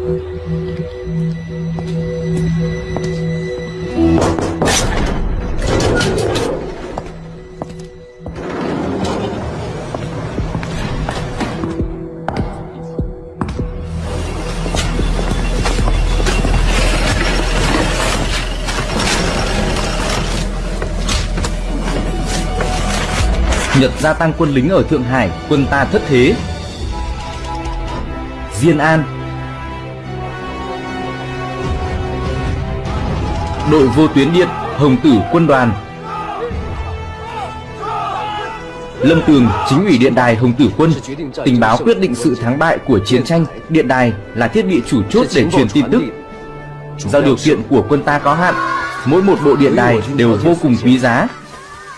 Nhật gia tăng quân lính ở Thượng Hải, quân ta thất thế. Diên An Đội vô tuyến điện, Hồng Tử quân đoàn Lâm Tường, chính ủy điện đài Hồng Tử quân Tình báo quyết định sự thắng bại của chiến tranh Điện đài là thiết bị chủ chốt để truyền tin tức Do điều kiện của quân ta có hạn Mỗi một bộ điện đài đều vô cùng quý giá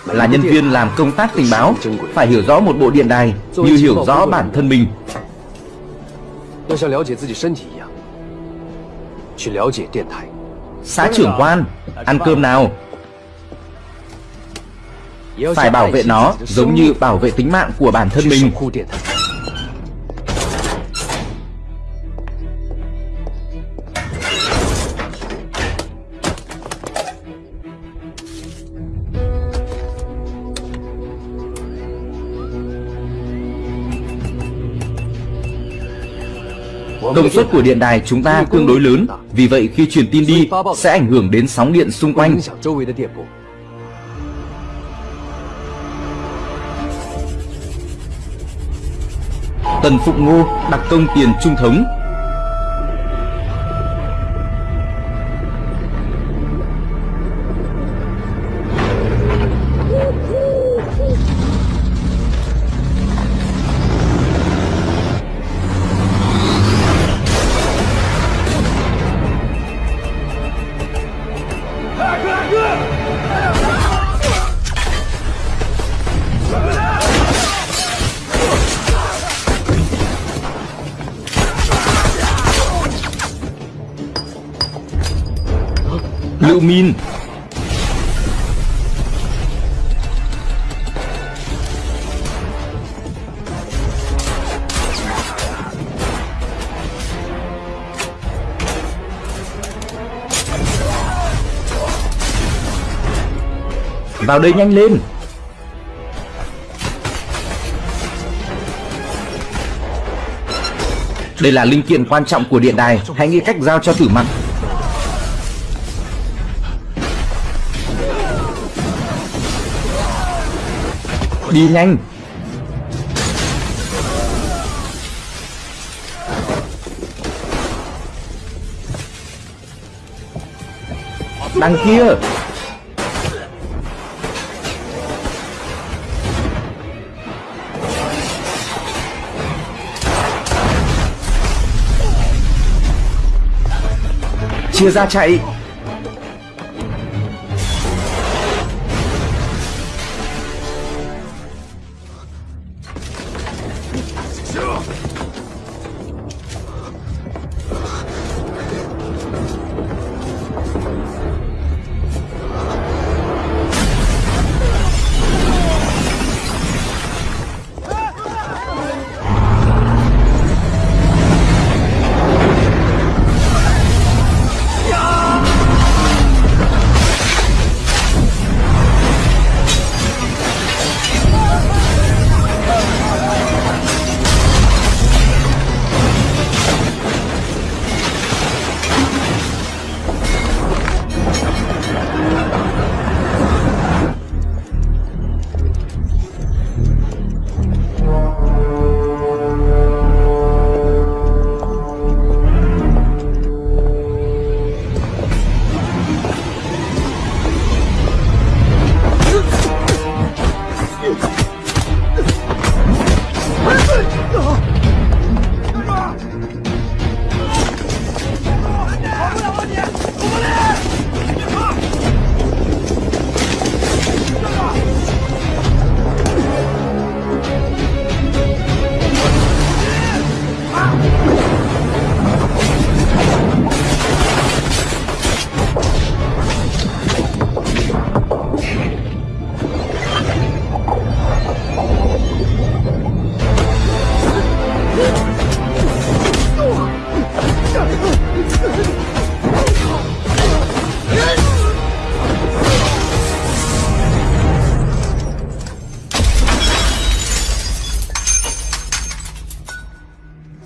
là nhân viên làm công tác tình báo phải hiểu rõ một bộ điện đài như hiểu rõ bản thân mình. Xã trưởng quan, ăn cơm nào? Phải bảo vệ nó giống như bảo vệ tính mạng của bản thân mình. Công suất của điện đài chúng ta tương đối lớn, vì vậy khi truyền tin đi sẽ ảnh hưởng đến sóng điện xung quanh. Tần Phụng Ngô đặc công tiền trung thống Vào đây nhanh lên. Đây là linh kiện quan trọng của điện đài. Hãy nghĩ cách giao cho tử mặt. Đi nhanh. Đằng kia. Chia ra chạy.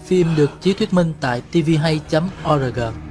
Phim được chiếu thuyết minh tại tvhay.org.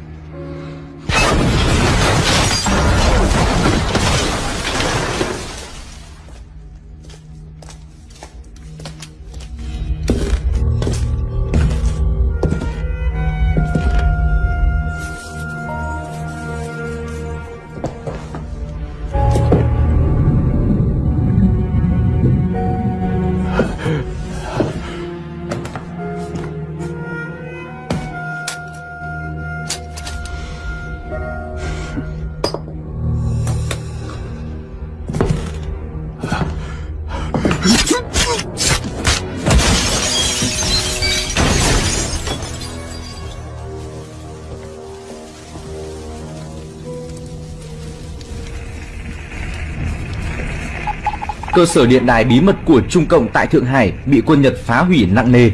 Cơ sở điện đài bí mật của Trung Cộng tại Thượng Hải bị quân Nhật phá hủy nặng nề.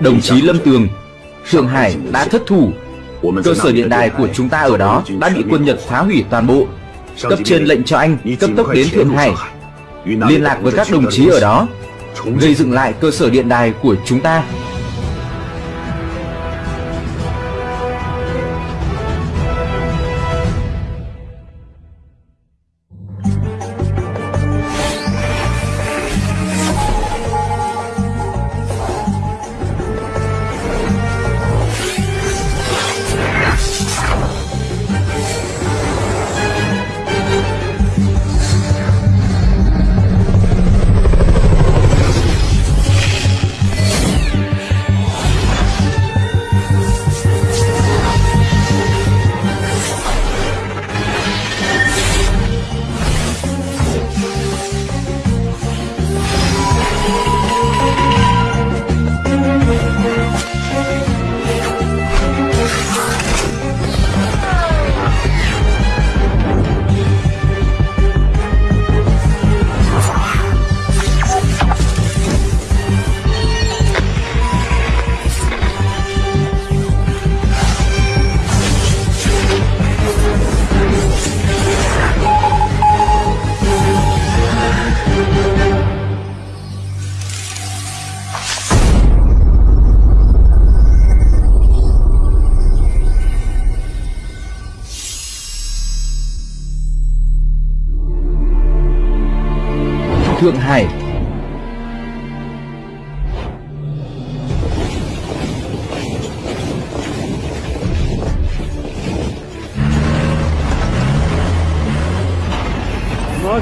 Đồng chí Lâm Tường, Thượng Hải đã thất thủ. Cơ sở điện đài của chúng ta ở đó đã bị quân Nhật phá hủy toàn bộ. Cấp trên lệnh cho anh cấp tốc đến Thượng Hải, liên lạc với các đồng chí ở đó, gây dựng lại cơ sở điện đài của chúng ta.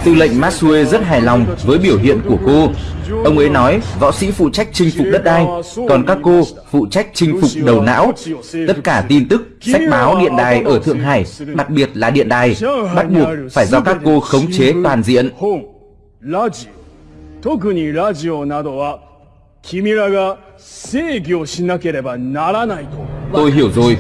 Tư lệnh Masue rất hài lòng với biểu hiện của cô. Ông ấy nói võ sĩ phụ trách chinh phục đất đai, còn các cô phụ trách chinh phục đầu não. Tất cả tin tức, sách báo, điện đài ở Thượng Hải, đặc biệt là điện đài, bắt buộc phải do các cô khống chế toàn diện. 特にラジオなどは君らが制御しなければならないと Tôi hiểu rồi.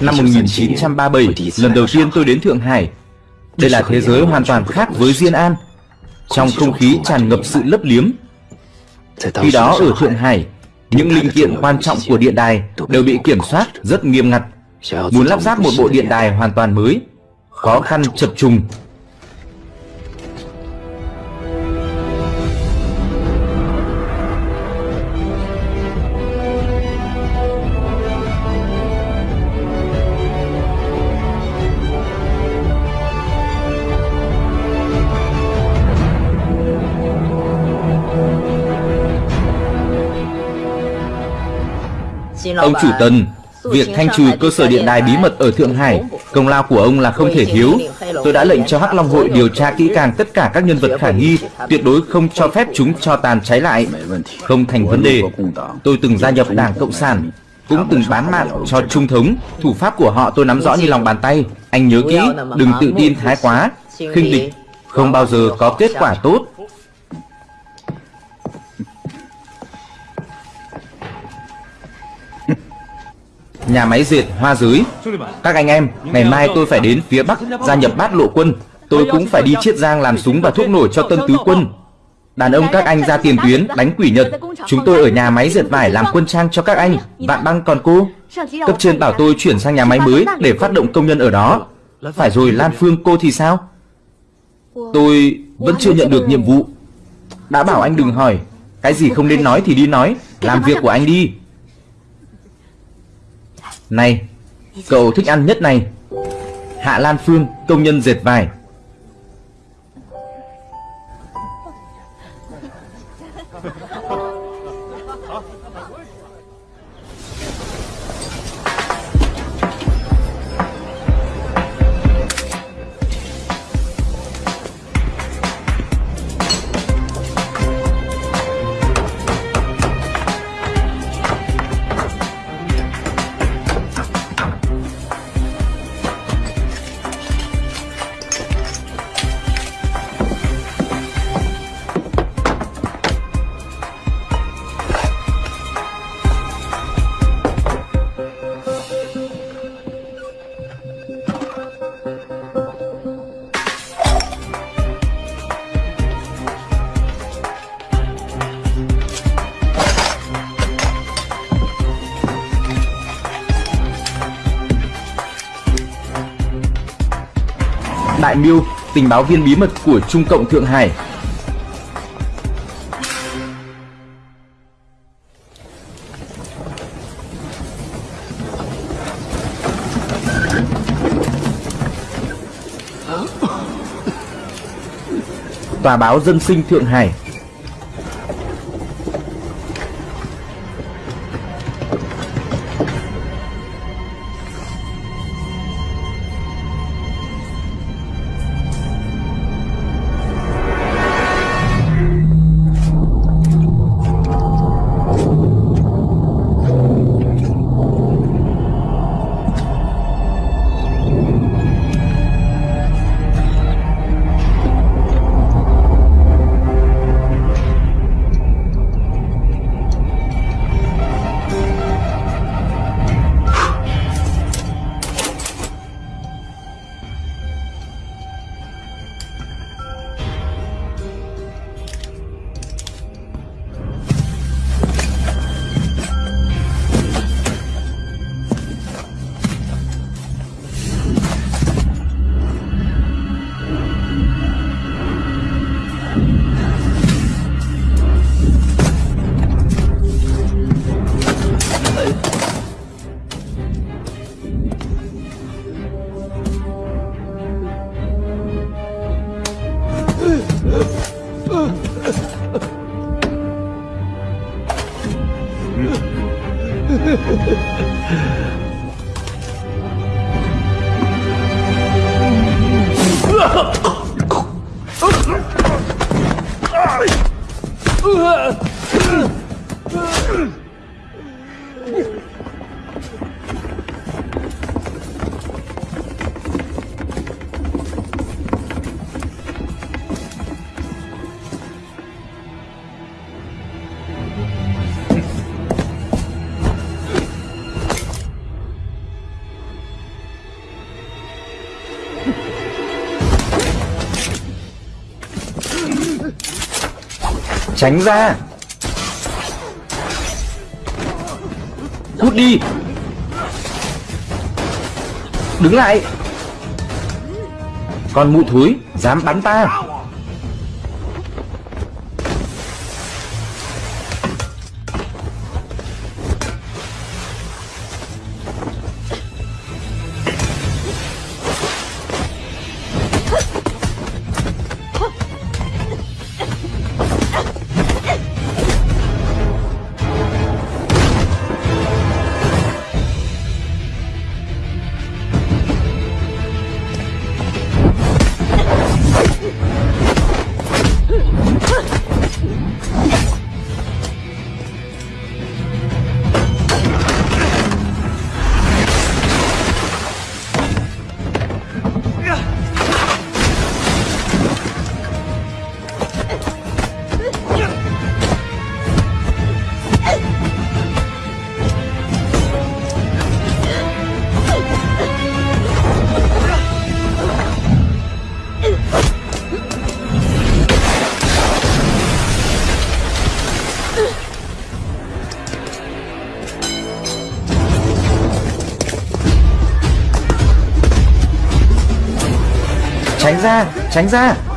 Năm 1937, lần đầu tiên tôi đến Thượng Hải. Đây là thế giới hoàn toàn khác với Diên An. Trong không khí tràn ngập sự lấp liếm. Khi đó ở Thượng Hải, những linh kiện quan trọng của điện đài đều bị kiểm soát rất nghiêm ngặt. Muốn lắp ráp một bộ điện đài hoàn toàn mới, khó khăn chập trùng. Ông chủ Tần, việc thanh trừ cơ sở điện đài bí mật ở Thượng Hải, công lao của ông là không thể thiếu. Tôi đã lệnh cho Hắc Long hội điều tra kỹ càng tất cả các nhân vật khả nghi, tuyệt đối không cho phép chúng cho tàn cháy lại. Không thành vấn đề. Tôi từng gia nhập Đảng Cộng sản, cũng từng bán mạng cho Trung thống. Thủ pháp của họ tôi nắm rõ như lòng bàn tay. Anh nhớ kỹ, đừng tự tin thái quá, khinh địch, không bao giờ có kết quả tốt. Nhà máy dệt hoa dưới. Các anh em, Ngày mai tôi phải đến phía Bắc Gia nhập bát lộ quân. Tôi cũng phải đi chiết giang làm súng và thuốc nổ cho tân tứ quân. Đàn ông các anh ra tiền tuyến, đánh quỷ Nhật. Chúng tôi ở nhà máy dệt vải làm quân trang cho các anh. Vạn băng còn cô? Cấp trên bảo tôi chuyển sang nhà máy mới Để phát động công nhân ở đó. Phải rồi, Lan Phương, cô thì sao? Tôi vẫn chưa nhận được nhiệm vụ. Đã bảo anh đừng hỏi. Cái gì không nên nói thì đi nói. Làm việc của anh đi. Này Cậu thích ăn nhất này. Hạ Lan Phương Công nhân dệt vải. Tình báo viên bí mật của Trung Cộng Thượng Hải. Tòa báo Dân sinh Thượng Hải Tránh ra. Cút đi. Đứng lại. Con mụ thúi Dám bắn ta. Tránh ra Tránh ra.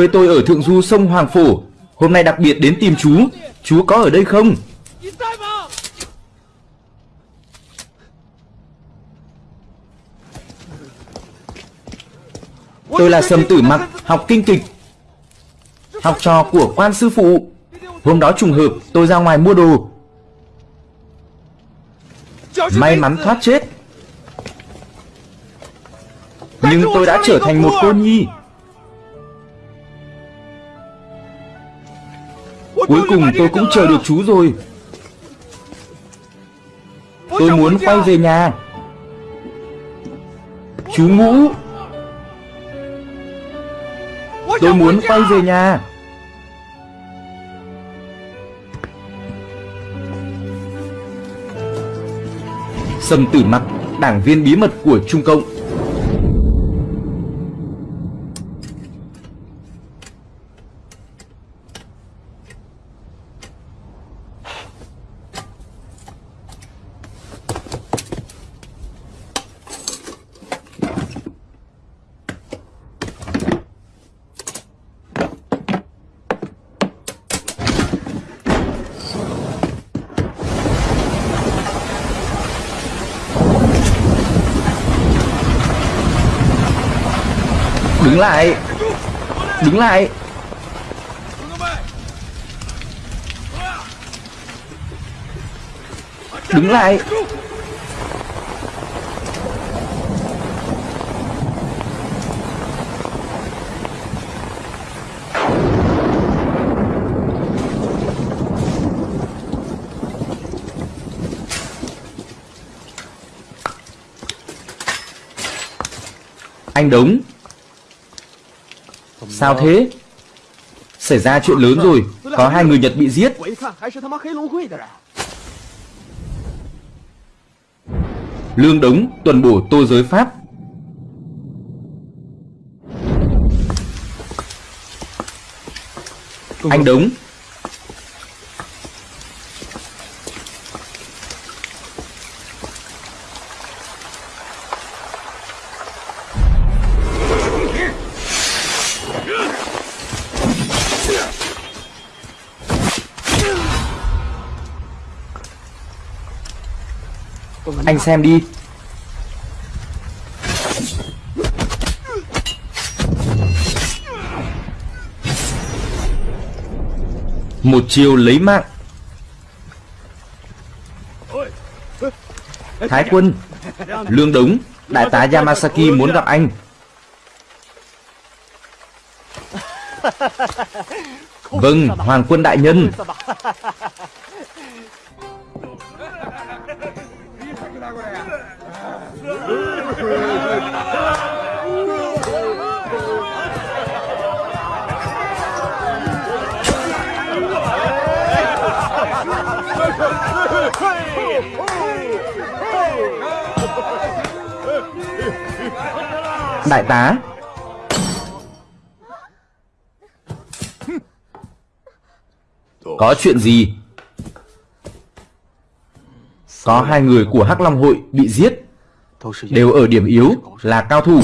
Quê tôi ở thượng du, sông Hoàng Phổ. Hôm nay đặc biệt đến tìm chú. Chú có ở đây không? Tôi là Sầm Tử Mặc, Học kinh kịch. Học trò của quan sư phụ. Hôm đó trùng hợp, tôi ra ngoài mua đồ. May mắn thoát chết. Nhưng tôi đã trở thành một cô nhi. Cuối cùng tôi cũng chờ được chú rồi. Tôi muốn quay về nhà. Chú Ngũ. Tôi muốn quay về nhà. Sầm Tử Mặc Đảng viên bí mật của Trung Cộng Đứng lại Đứng lại Đứng lại Anh đúng. Sao thế? Xảy ra chuyện lớn rồi. Có hai người Nhật bị giết. Lương Đống tuần bổ tô giới Pháp. Anh Đống xem đi. Một chiều lấy mạng. Thái quân Lương Đống Đại tá Yamasaki muốn gặp anh. Vâng, Hoàng quân đại nhân. Đại tá. Có chuyện gì? Có hai người của Hắc Long hội bị giết. Đều ở điểm yếu, là cao thủ.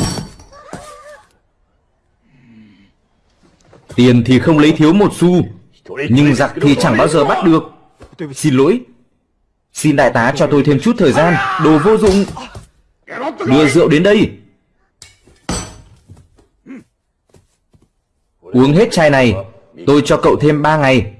Tiền thì không lấy thiếu một xu, Nhưng giặc thì chẳng bao giờ bắt được. Xin lỗi. Xin đại tá cho tôi thêm chút thời gian, Đồ vô dụng. Đưa rượu đến đây. Uống hết chai này Tôi cho cậu thêm 3 ngày.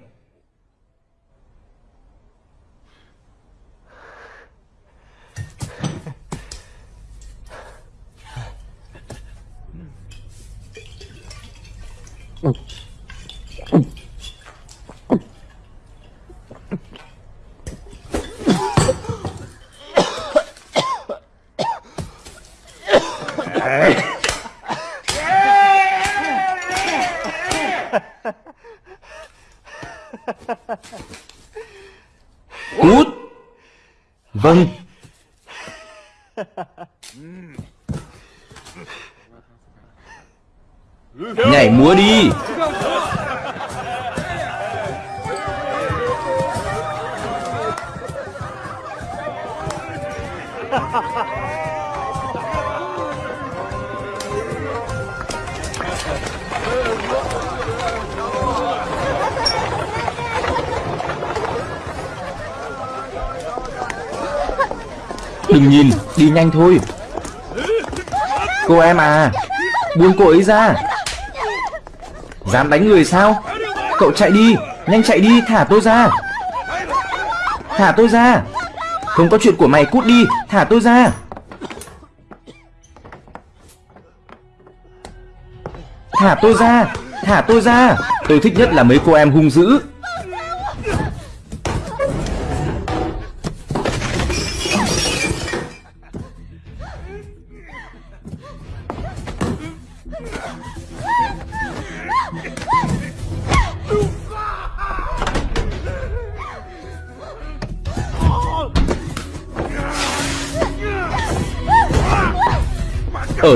Cút Vâng. Nhảy múa đi. Đừng nhìn, đi nhanh thôi. Cô em à Buông cô ấy ra. Dám đánh người sao? Cậu chạy đi, nhanh chạy đi, thả tôi ra. Thả tôi ra. Không có chuyện của mày cút đi, thả tôi ra. Thả tôi ra, thả tôi ra. Tôi thích nhất là mấy cô em hung dữ.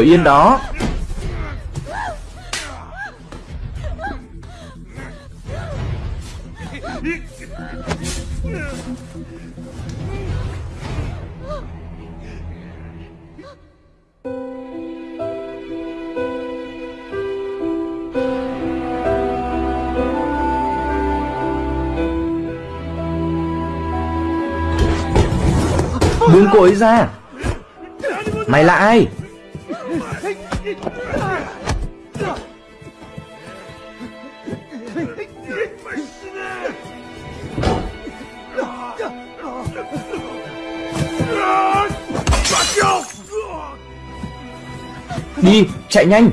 Ở yên đó. Buông cô ấy ra. Mày là ai? Chạy nhanh.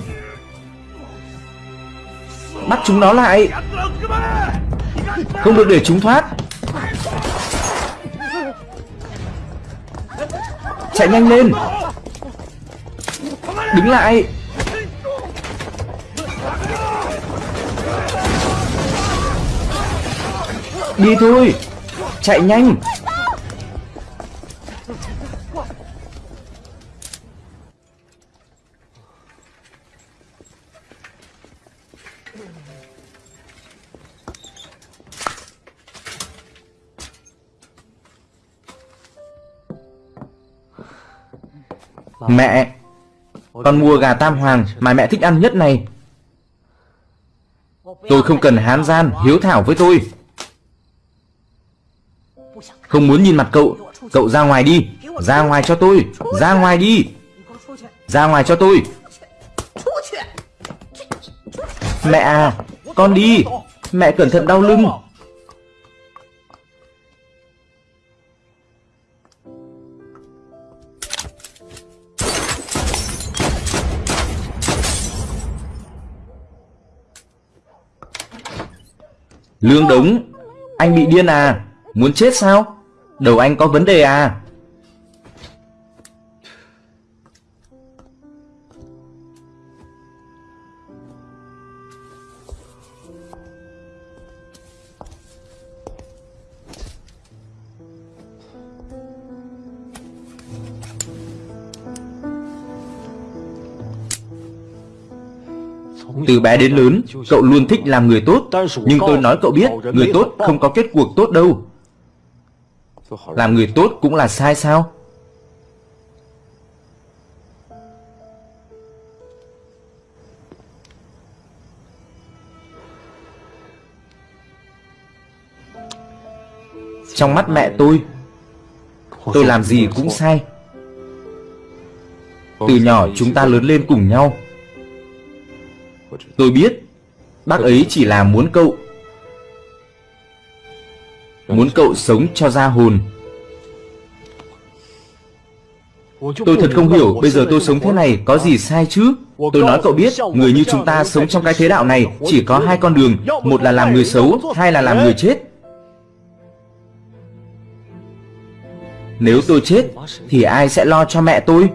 Bắt chúng nó lại. Không được để chúng thoát. Chạy nhanh lên. Đứng lại. Đi thôi. Chạy nhanh. Con mua gà tam hoàng mà mẹ thích ăn nhất này. Tôi không cần hán gian, hiếu thảo với tôi. Không muốn nhìn mặt cậu Cậu ra ngoài đi Ra ngoài cho tôi Ra ngoài đi. Ra ngoài cho tôi. Mẹ à Con đi. Mẹ cẩn thận đau lưng. Lương Đống, Anh bị điên à? Muốn chết sao? Đầu anh có vấn đề à? Từ bé đến lớn, cậu luôn thích làm người tốt. Nhưng tôi nói cậu biết, người tốt không có kết cuộc tốt đâu. Làm người tốt cũng là sai sao? Trong mắt mẹ tôi Tôi làm gì cũng sai. Từ nhỏ chúng ta lớn lên cùng nhau Tôi biết, Bác ấy chỉ là muốn cậu Muốn cậu sống cho ra hồn. Tôi thật không hiểu, Bây giờ tôi sống thế này có gì sai chứ? Tôi nói cậu biết, Người như chúng ta sống trong cái thế đạo này Chỉ có hai con đường, Một là làm người xấu, Hai là làm người chết. Nếu tôi chết, Thì ai sẽ lo cho mẹ tôi?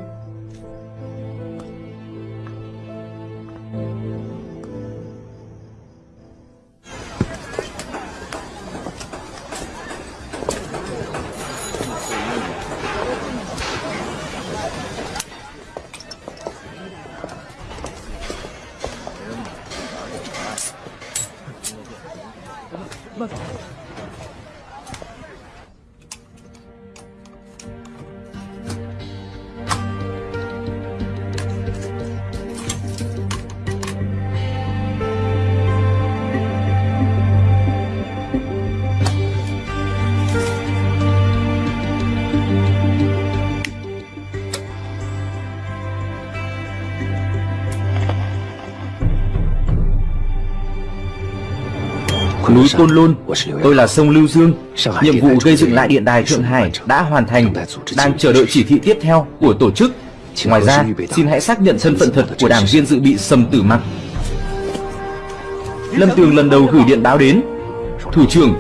Côn Lôn. Tôi là sông Lưu Dương. Nhiệm vụ gây dựng lại điện đài Thượng Hải đã hoàn thành. Đang chờ đợi chỉ thị tiếp theo của tổ chức. Ngoài ra, xin hãy xác nhận thân phận thật của đảng viên dự bị Sầm Tử Mặc Lâm Tường lần đầu gửi điện báo đến. Thủ trưởng.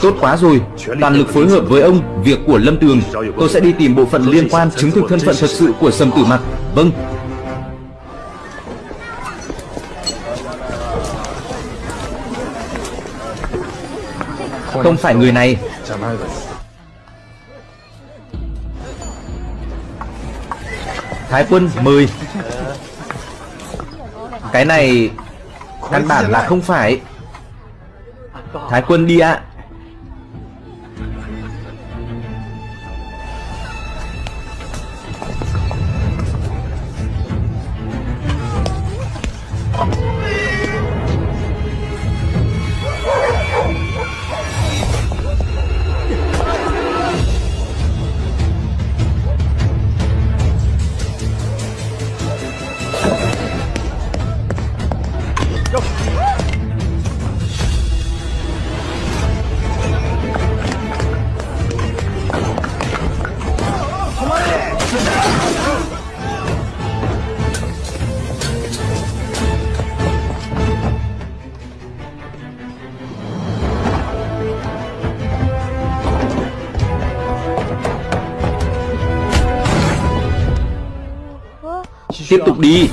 Tốt quá rồi, toàn lực phối hợp với ông Việc của Lâm Tường. Tôi sẽ đi tìm bộ phận liên quan chứng thực thân phận thật sự của Sầm Tử Mặc Vâng Không phải người này. Thái quân mời. Cái này Căn bản là không phải. Thái quân đi ạ Tiếp tục đi.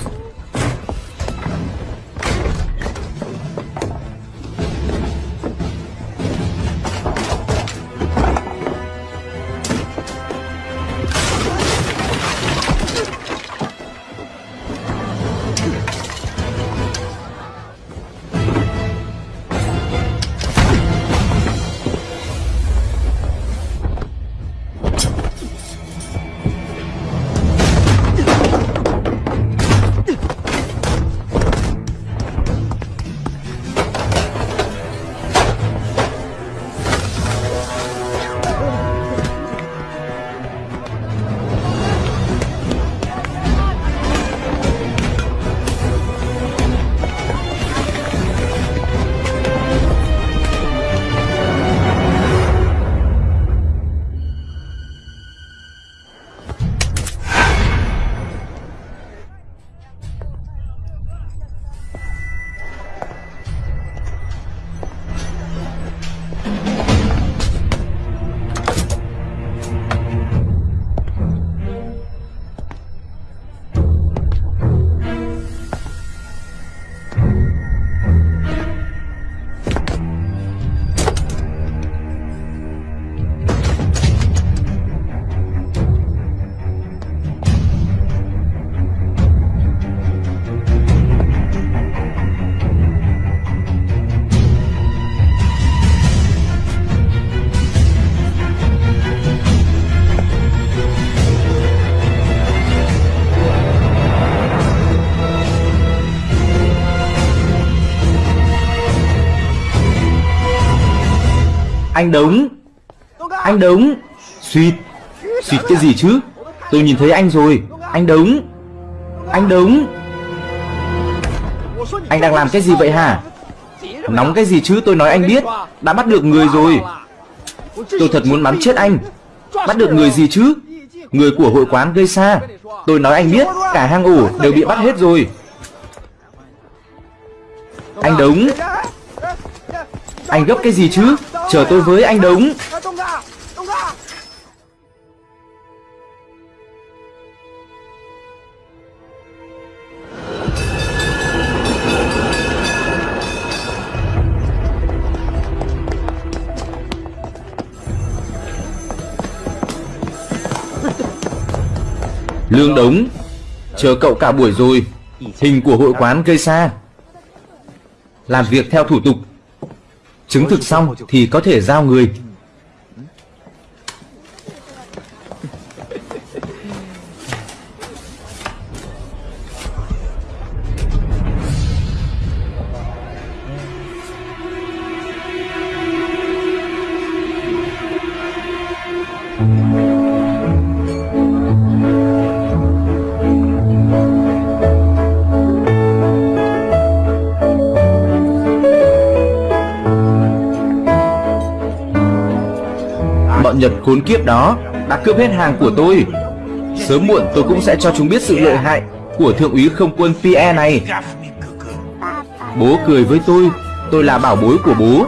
Anh đúng Anh đúng Suýt. Suýt cái gì chứ? Tôi nhìn thấy anh rồi. Anh đúng Anh đúng Anh đang làm cái gì vậy hả? Nóng cái gì chứ? Tôi nói anh biết. Đã bắt được người rồi. Tôi thật muốn bắn chết anh. Bắt được người gì chứ? Người của hội quán gây xa. Tôi nói anh biết, Cả hang ổ đều bị bắt hết rồi. Anh đúng anh gấp cái gì chứ? Chờ tôi với anh đống Lương đống Chờ cậu cả buổi rồi. Hình của hội quán gây xa Làm việc theo thủ tục. Chứng thực xong thì có thể giao người. Khốn kiếp đó đã cướp hết hàng của tôi. Sớm muộn tôi cũng sẽ cho chúng biết sự lợi hại Của thượng úy không quân Pierre này. Bố cười với tôi Tôi là bảo bối của bố.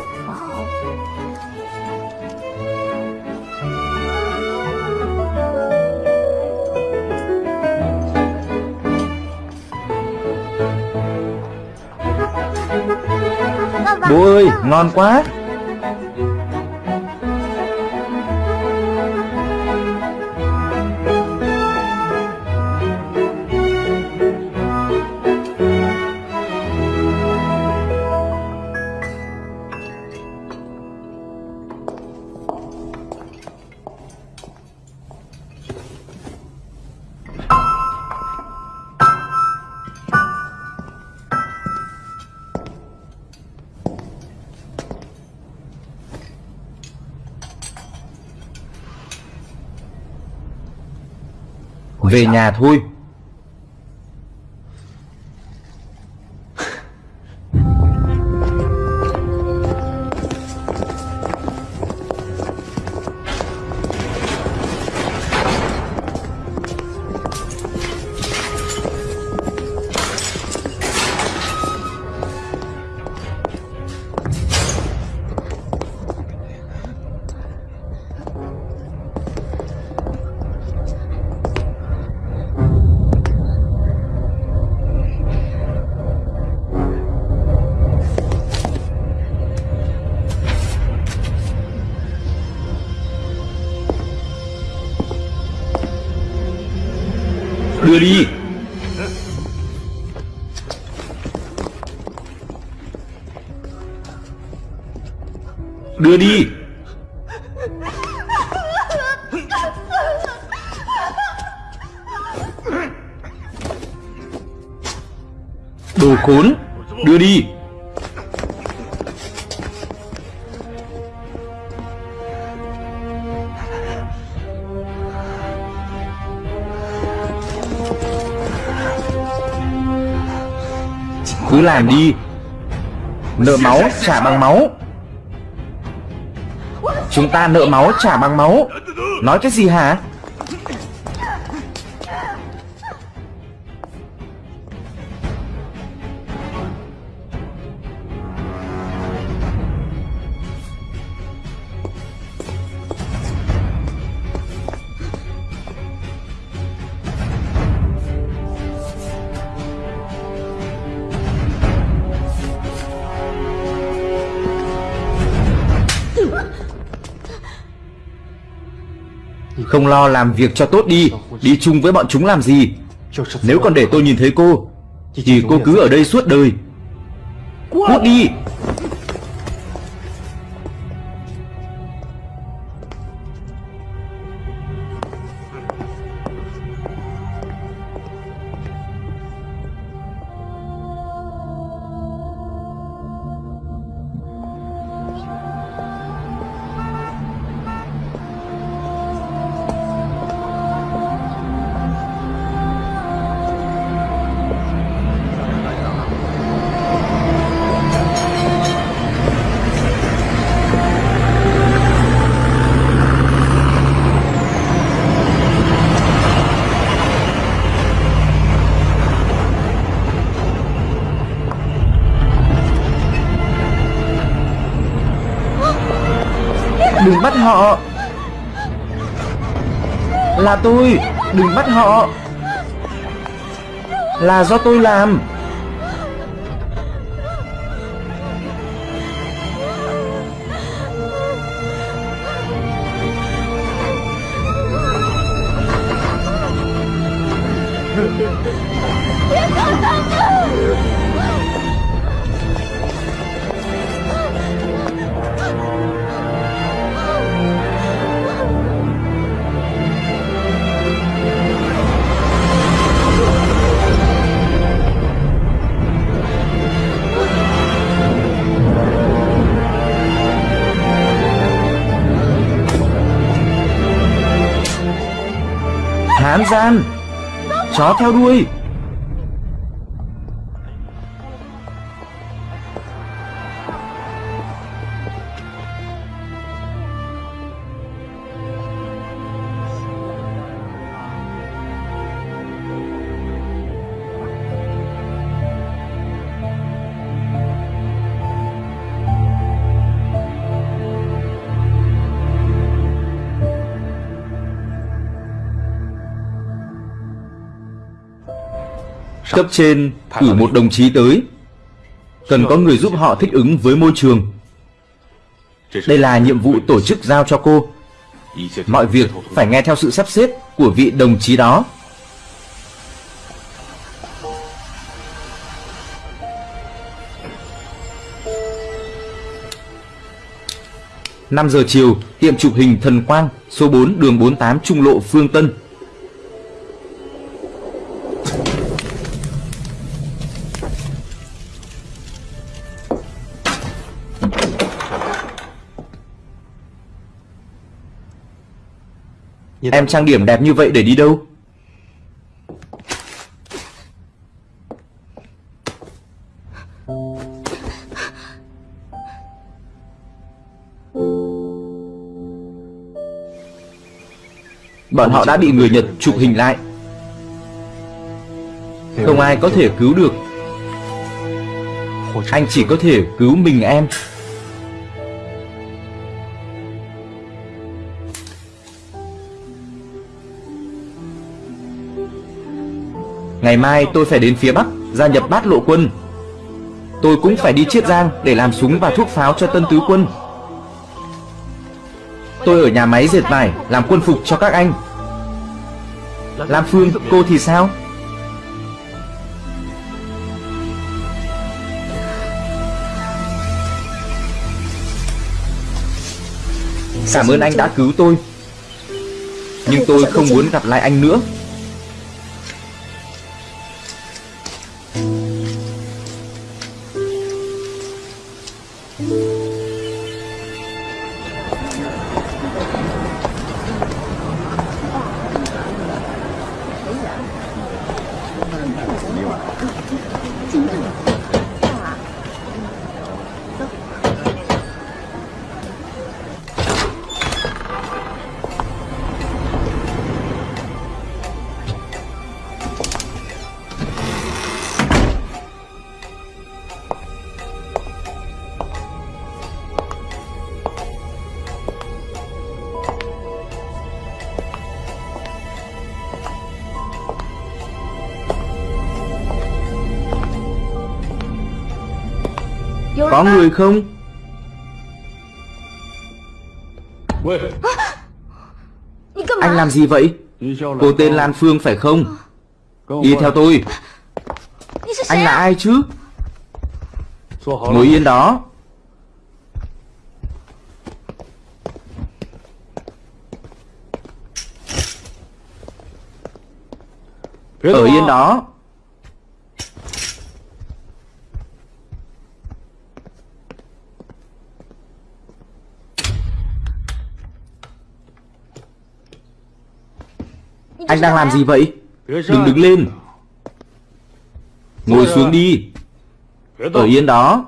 Bố ơi, ngon quá. Về nhà thôi. Đưa đi. Đưa đi. Đồ khốn Đưa đi. Cứ làm đi. Nợ máu trả bằng máu. Chúng ta nợ máu trả bằng máu. Nói cái gì hả? Ông lo làm việc cho tốt đi Đi chung với bọn chúng làm gì? Nếu còn để tôi nhìn thấy cô, Thì cô cứ ở đây suốt đời. Cút đi! Là tôi Đừng bắt họ. Là do tôi làm. Hán gian Chó theo đuôi. Cấp trên cử một đồng chí tới. Cần có người giúp họ thích ứng với môi trường. Đây là nhiệm vụ tổ chức giao cho cô. Mọi việc phải nghe theo sự sắp xếp của vị đồng chí đó. Năm giờ chiều, tiệm chụp hình Thần Quang, số 4 đường 48 Trung lộ Phương Tân. Em trang điểm đẹp như vậy để đi đâu? Bọn họ đã bị người Nhật chụp hình lại. Không ai có thể cứu được. Anh chỉ có thể cứu mình em Ngày mai tôi phải đến phía Bắc Gia nhập bát lộ quân. Tôi cũng phải đi Chiết Giang Để làm súng và thuốc pháo cho tân tứ quân. Tôi ở nhà máy dệt vải Làm quân phục cho các anh. Lam Phương, cô thì sao? Cảm ơn anh đã cứu tôi. Nhưng tôi không muốn gặp lại anh nữa. Có người không? Anh làm gì vậy? Cô tên Lan Phương phải không? Đi theo tôi. Anh là ai chứ? Ngồi yên đó. Ở yên đó Anh đang làm gì vậy? Đừng đứng lên. Ngồi xuống đi. Ở yên đó.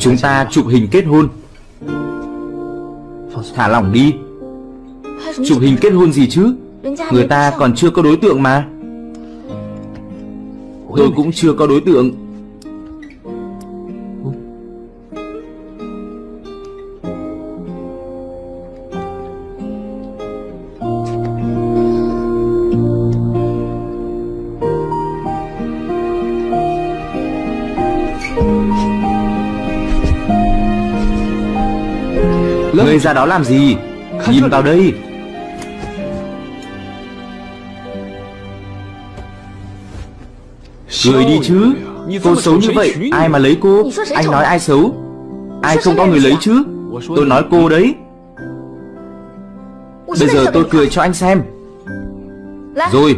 Chúng ta chụp hình kết hôn. Thả lỏng đi. Chụp hình kết hôn gì chứ? Người ta còn chưa có đối tượng mà Tôi cũng chưa có đối tượng. Người ra đó làm gì? Nhìn vào đây Cười đi chứ? Cô xấu như vậy Ai mà lấy cô? Anh nói ai xấu? Ai không có người lấy chứ? Tôi nói cô đấy. Bây giờ tôi cười cho anh xem. Rồi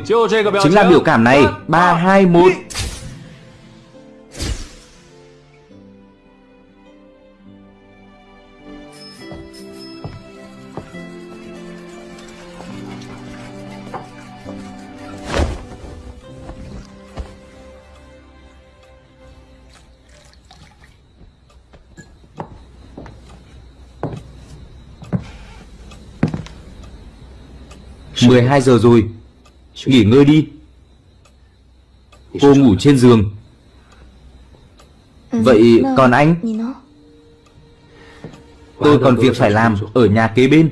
Chính là biểu cảm này. 3, 2, 1 12 giờ rồi. Nghỉ ngơi đi. Cô ngủ trên giường. Vậy còn anh? Tôi còn việc phải làm Ở nhà kế bên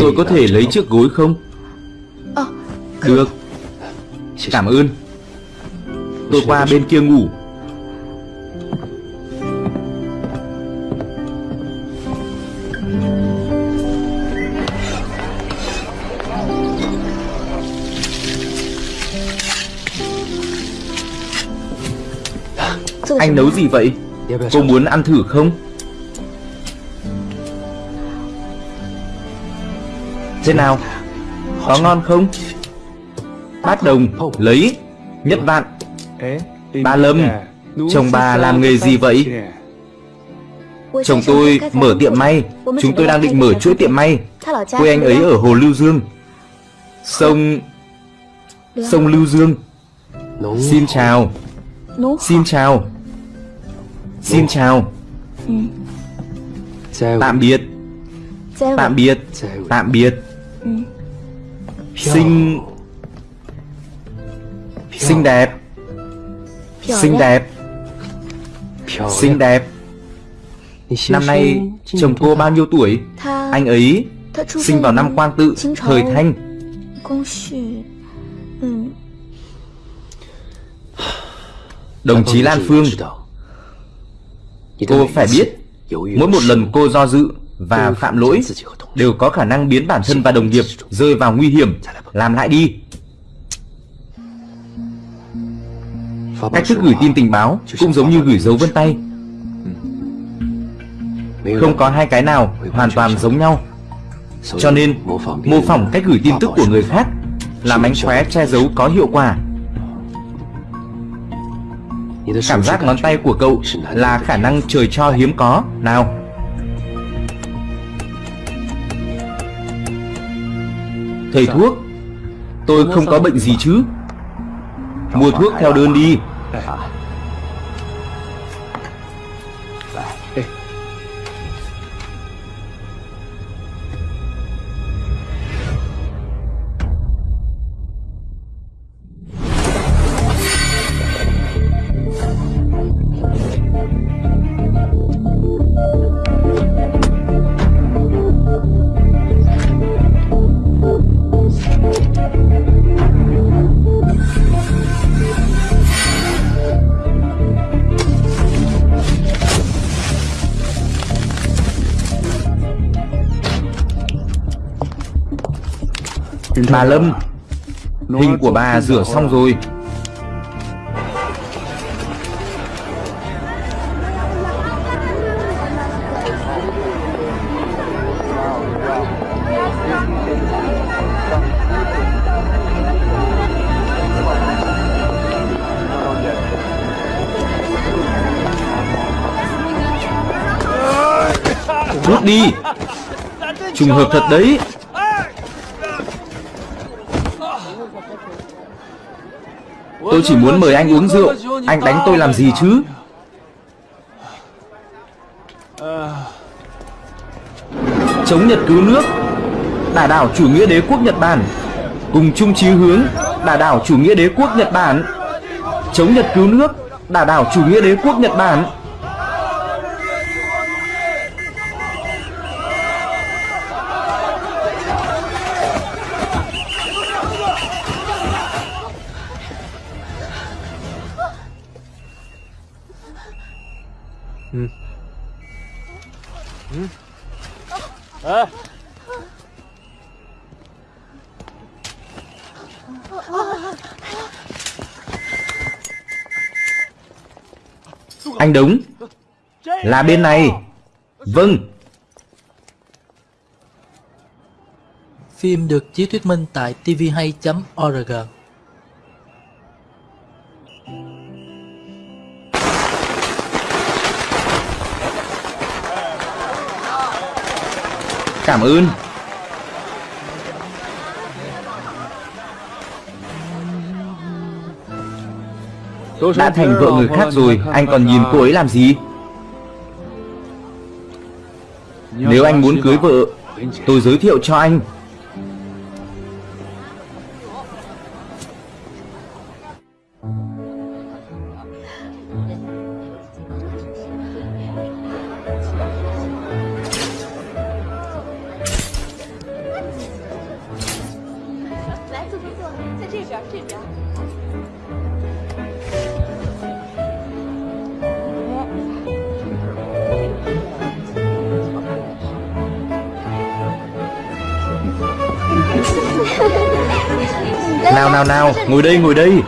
Tôi có thể lấy chiếc gối không? Được. Cảm ơn. Tôi qua bên kia ngủ Anh nấu gì vậy? Cô muốn ăn thử không? Thế nào? Có ngon không? Bát đồng, lấy Nhất vạn. Ba Lâm. Chồng bà làm nghề gì vậy? Chồng tôi mở tiệm may. Chúng tôi đang định mở chuỗi tiệm may. Quê anh ấy ở Hồ Lưu Dương. Sông... Sông Lưu Dương. Xin chào. Xin chào Xin chào. Tạm biệt. Tạm biệt. Tạm biệt. Xinh. Xinh đẹp. Xinh đẹp. Xinh đẹp. Năm nay chồng cô bao nhiêu tuổi? Anh ấy sinh vào năm quan tự Thời Thanh. Đồng chí Lan Phương Cô phải biết Mỗi một lần cô do dự và phạm lỗi Đều có khả năng biến bản thân và đồng nghiệp Rơi vào nguy hiểm. Làm lại đi. Cách thức gửi tin tình báo Cũng giống như gửi dấu vân tay. Không có hai cái nào hoàn toàn giống nhau. Cho nên Mô phỏng cách gửi tin tức của người khác Làm ánh khóe che giấu có hiệu quả Cảm giác ngón tay của cậu là khả năng trời cho hiếm có Nào. Thầy thuốc Tôi không có bệnh gì chứ. Mua thuốc theo đơn đi Bà Lâm Hình của bà rửa xong rồi. Rút đi. Trùng hợp thật đấy Tôi chỉ muốn mời anh uống rượu. Anh đánh tôi làm gì chứ? Chống Nhật cứu nước. Đả đảo chủ nghĩa đế quốc Nhật Bản. Cùng chung chí hướng Đả đảo chủ nghĩa đế quốc Nhật Bản. Chống Nhật cứu nước Đả đảo chủ nghĩa đế quốc Nhật Bản. Anh đúng Là bên này. Vâng. Phim được chiếu thuyết minh tại tvhay.org Cảm ơn Đã thành vợ người khác rồi Anh còn nhìn cô ấy làm gì? Nếu anh muốn cưới vợ Tôi giới thiệu cho anh nào nào nào. Ngồi đây ngồi đây.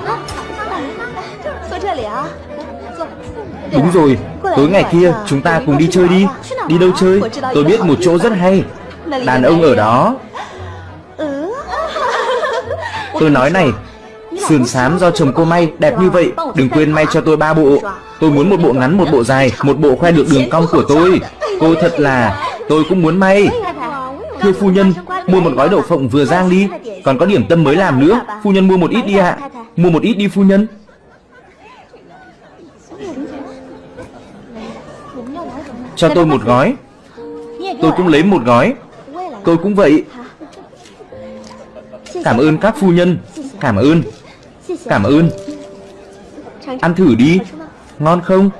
Đúng rồi Tối ngày kia chúng ta cùng đi chơi đi. Đi đâu chơi? Tôi biết một chỗ rất hay. Đàn ông ở đó. Tôi nói này Sườn xám do chồng cô may đẹp như vậy Đừng quên may cho tôi ba bộ. Tôi muốn một bộ ngắn một bộ dài Một bộ khoe được đường cong của tôi. Cô thật là Tôi cũng muốn may. Thưa phu nhân Mua một gói đậu phộng vừa rang đi. Còn có điểm tâm mới làm nữa. Phu nhân mua một ít đi ạ. Mua một ít đi phu nhân. Cho tôi một gói. Tôi cũng lấy một gói. Tôi cũng vậy. Cảm ơn các phu nhân. Cảm ơn. Cảm ơn. Ăn thử đi. Ngon không?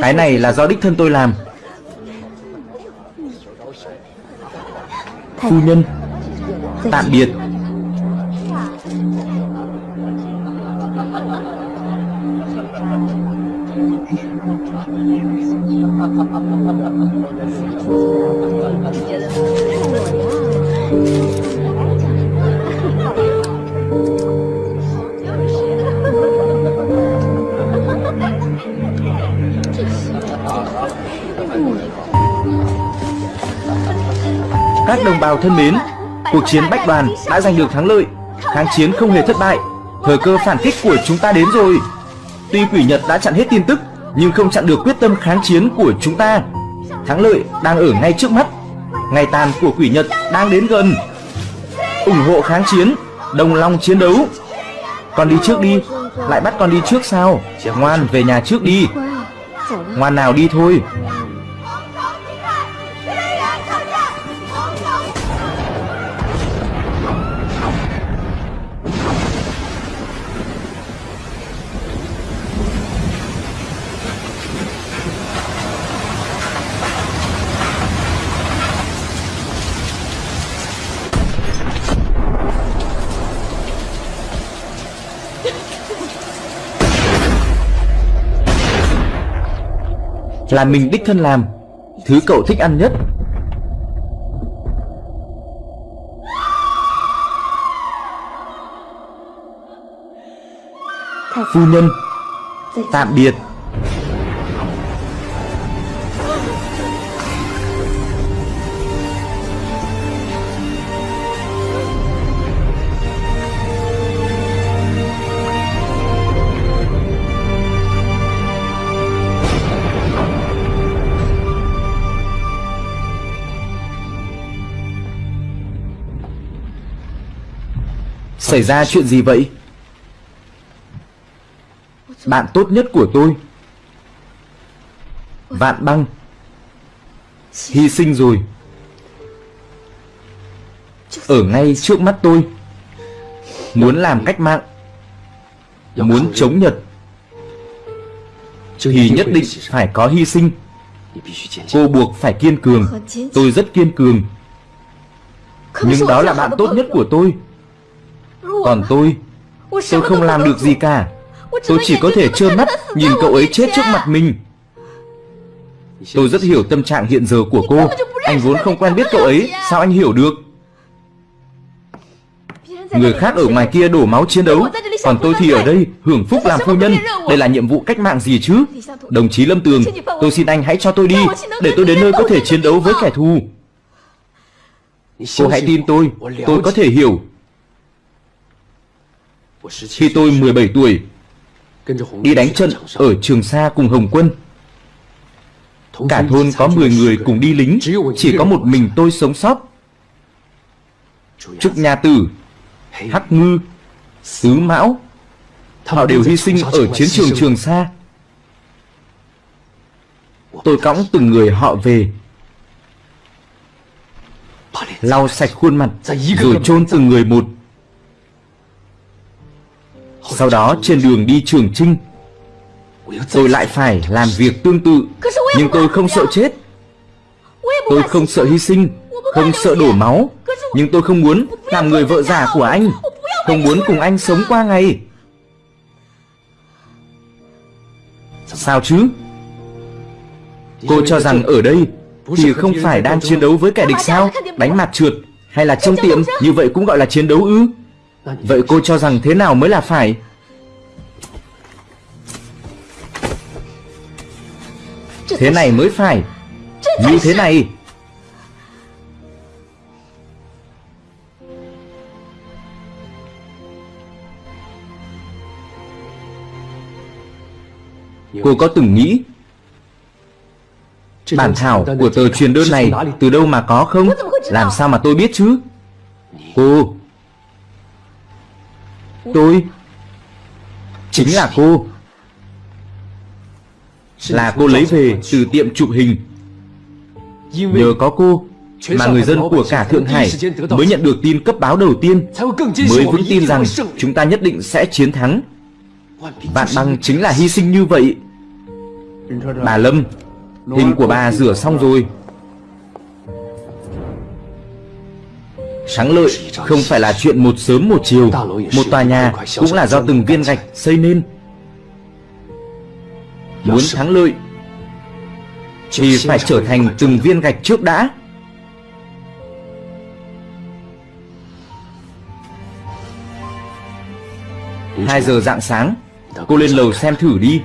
Cái này là do đích thân tôi làm Phu nhân Tạm biệt. Các đồng bào thân mến, cuộc chiến Bách Đoàn đã giành được thắng lợi, kháng chiến không hề thất bại, thời cơ phản kích của chúng ta đến rồi. Tuy quỷ Nhật đã chặn hết tin tức, nhưng không chặn được quyết tâm kháng chiến của chúng ta. Thắng lợi đang ở ngay trước mắt, ngày tàn của quỷ Nhật đang đến gần. ủng hộ kháng chiến, đồng lòng chiến đấu. Con đi trước đi, lại bắt con đi trước sao? Ngoan về nhà trước đi. Ngoan nào đi thôi. Là mình đích thân làm. Thứ cậu thích ăn nhất. Phu nhân。Tạm biệt Xảy ra chuyện gì vậy? Bạn tốt nhất của tôi. Vạn băng. Hy sinh rồi. Ở ngay trước mắt tôi. Muốn làm cách mạng. Muốn chống Nhật. Thì nhất định phải có hy sinh. Cô buộc phải kiên cường. Tôi rất kiên cường. Nhưng đó là bạn tốt nhất của tôi. Còn tôi Tôi không làm được gì cả. Tôi chỉ có thể trơ mắt nhìn cậu ấy chết trước mặt mình. Tôi rất hiểu tâm trạng hiện giờ của cô. Anh vốn không quen biết cậu ấy Sao anh hiểu được? Người khác ở ngoài kia đổ máu chiến đấu Còn tôi thì ở đây hưởng phúc làm phu nhân. Đây là nhiệm vụ cách mạng gì chứ? Đồng chí Lâm Tường Tôi xin anh hãy cho tôi đi Để tôi đến nơi có thể chiến đấu với kẻ thù. Cô hãy tin tôi Tôi có thể hiểu. Khi tôi 17 tuổi, Đi đánh trận ở Trường Sa cùng Hồng Quân. Cả thôn có 10 người cùng đi lính, Chỉ có một mình tôi sống sót. Trúc Nhà Tử, Hắc Ngư, Tứ Mão, Họ đều hy sinh ở chiến trường Trường Sa. Tôi cõng từng người họ về, Lau sạch khuôn mặt, Rồi chôn từng người một. Sau đó trên đường đi Trường Trinh Tôi lại phải làm việc tương tự. Nhưng tôi không sợ chết. Tôi không sợ hy sinh Không sợ đổ máu. Nhưng tôi không muốn làm người vợ giả của anh. Không muốn cùng anh sống qua ngày. Sao chứ? Cô cho rằng ở đây Thì không phải đang chiến đấu với kẻ địch sao? Đánh mặt trượt Hay là trong tiệm? Như vậy cũng gọi là chiến đấu ư? Vậy cô cho rằng thế nào mới là phải? Thế này mới phải Như thế này Cô có từng nghĩ Bản thảo của tờ truyền đơn này từ đâu mà có không? Làm sao mà tôi biết chứ? Cô, Tôi Chính là cô. Là cô lấy về từ tiệm chụp hình. Nhờ có cô Mà người dân của cả Thượng Hải Mới nhận được tin cấp báo đầu tiên. Mới vững tin rằng chúng ta nhất định sẽ chiến thắng. Vạn băng chính là hy sinh như vậy. Bà Lâm Hình của bà rửa xong rồi. Thắng lợi không phải là chuyện một sớm một chiều. Một tòa nhà cũng là do từng viên gạch xây nên. Muốn thắng lợi Thì phải trở thành từng viên gạch trước đã. 2 giờ dạng sáng Cô lên lầu xem thử đi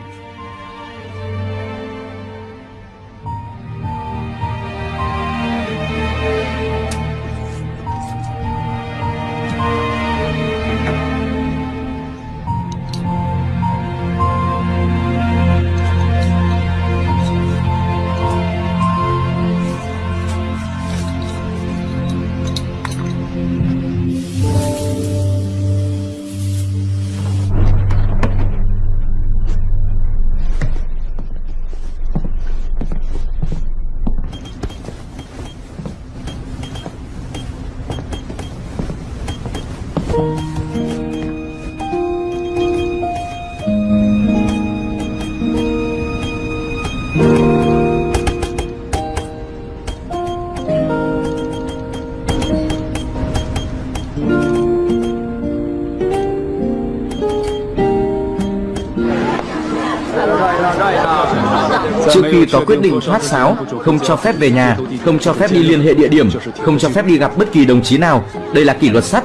định thoát sáo, không cho phép về nhà, không cho phép đi liên hệ địa điểm, không cho phép đi gặp bất kỳ đồng chí nào. Đây là kỷ luật sắt.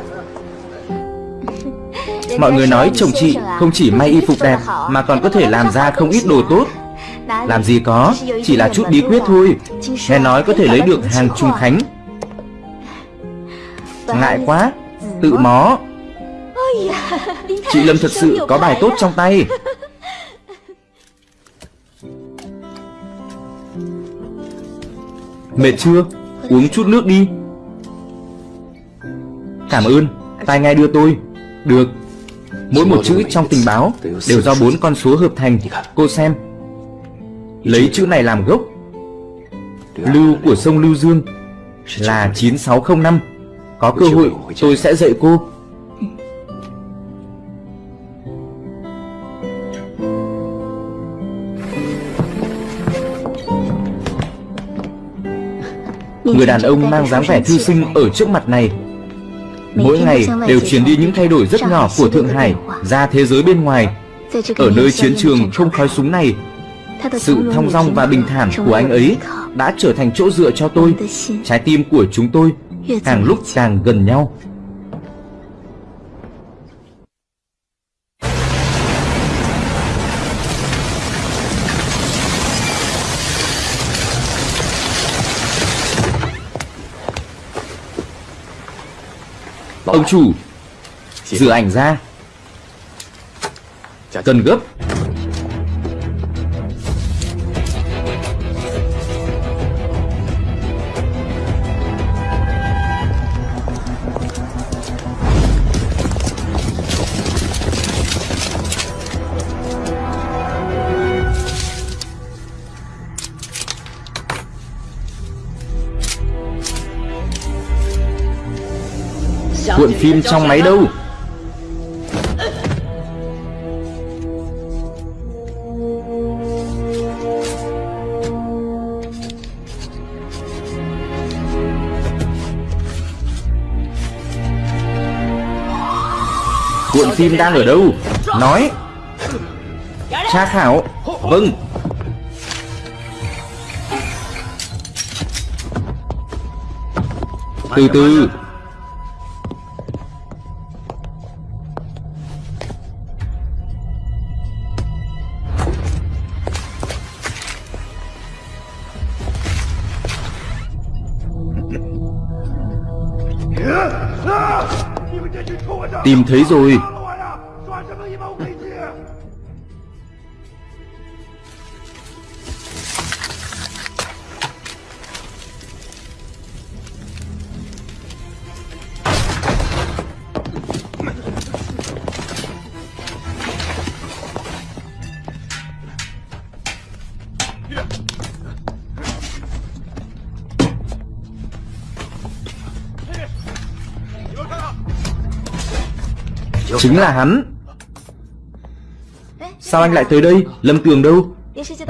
Mọi người nói chồng chị không chỉ may y phục đẹp mà còn có thể làm ra không ít đồ tốt. Làm gì có, chỉ là chút bí quyết thôi. Nghe nói có thể lấy được hàng trung khánh. Ngại quá, tự mó. Chị Lâm thật sự có bài tốt trong tay. Mệt chưa? Uống chút nước đi. Cảm ơn, tai nghe đưa tôi. Được. Mỗi một chữ trong tình báo đều do bốn con số hợp thành. Cô xem. Lấy chữ này làm gốc. Lưu của sông Lưu Dương là 9605. Có cơ hội tôi sẽ dạy cô. Người đàn ông mang dáng vẻ thư sinh ở trước mặt này. Mỗi ngày đều truyền đi những thay đổi rất nhỏ của Thượng Hải ra thế giới bên ngoài. Ở nơi chiến trường không khói súng này Sự thong dong và bình thản của anh ấy đã trở thành chỗ dựa cho tôi. Trái tim của chúng tôi càng lúc càng gần nhau Ông chủ Rửa ảnh ra. Cần gấp phim trong máy đâu? Cuộn phim đang ở đâu? Nói. Tra khảo Vâng. Từ từ. Tìm thấy rồi. Chính là hắn. Sao anh lại tới đây? Lâm Tường đâu?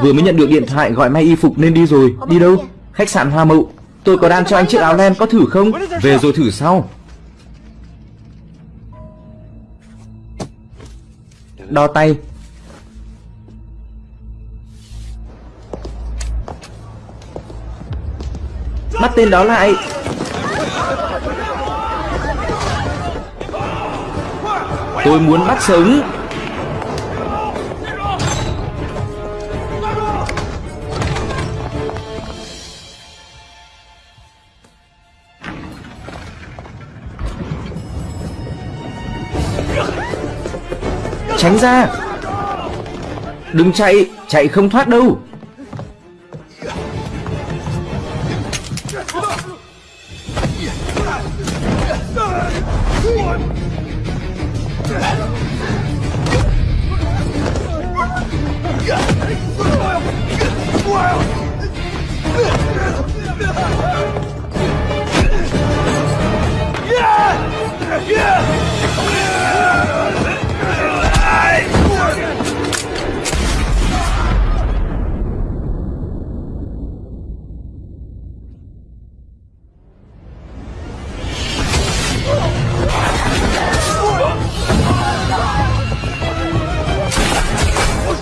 Vừa mới nhận được điện thoại gọi may y phục nên đi rồi. Đi đâu? Khách sạn Hoa Mậu. Tôi có đan cho anh chiếc áo len có thử không? Về rồi thử sau. Đo tay. Bắt tên đó lại Tôi muốn bắt sống Tránh ra. Đừng chạy Chạy không thoát đâu.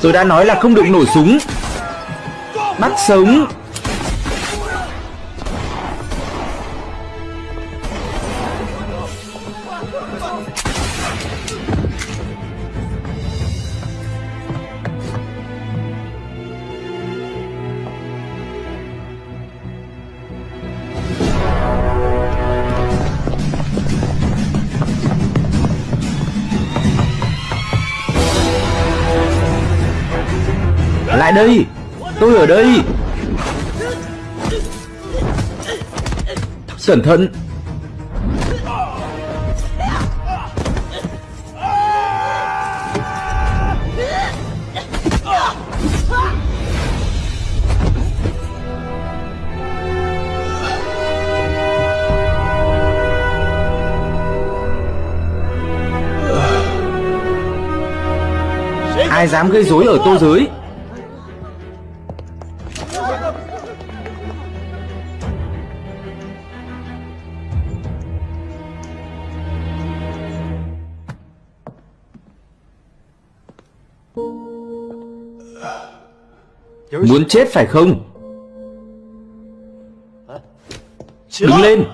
Tôi đã nói là không được nổ súng. Bắt sống. Đây. Tôi ở đây. Cẩn thận. Ai dám gây rối ở tô giới Muốn chết phải không? Đứng lên.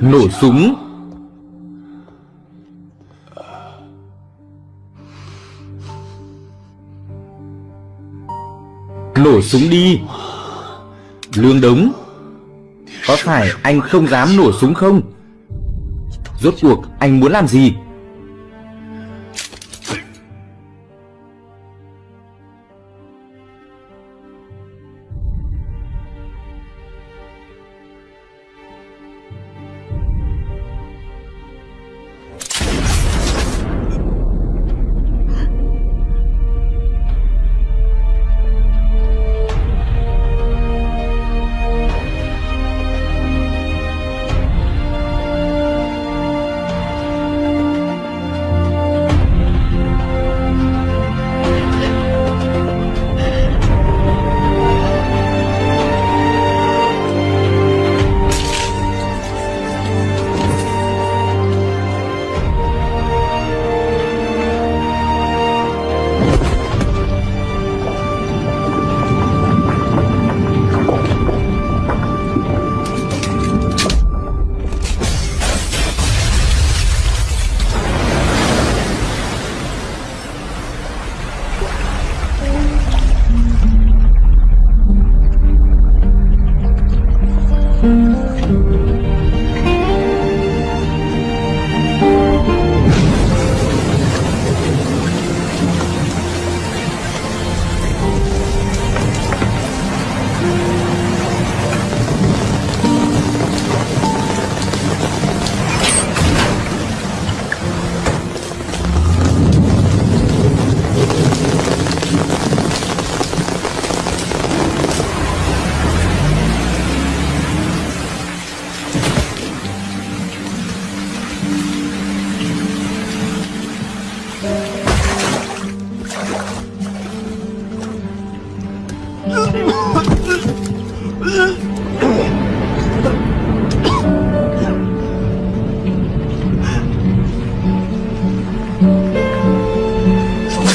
Nổ súng. Nổ súng đi Lương Đống. Có phải anh không dám nổ súng không? Rốt cuộc anh muốn làm gì?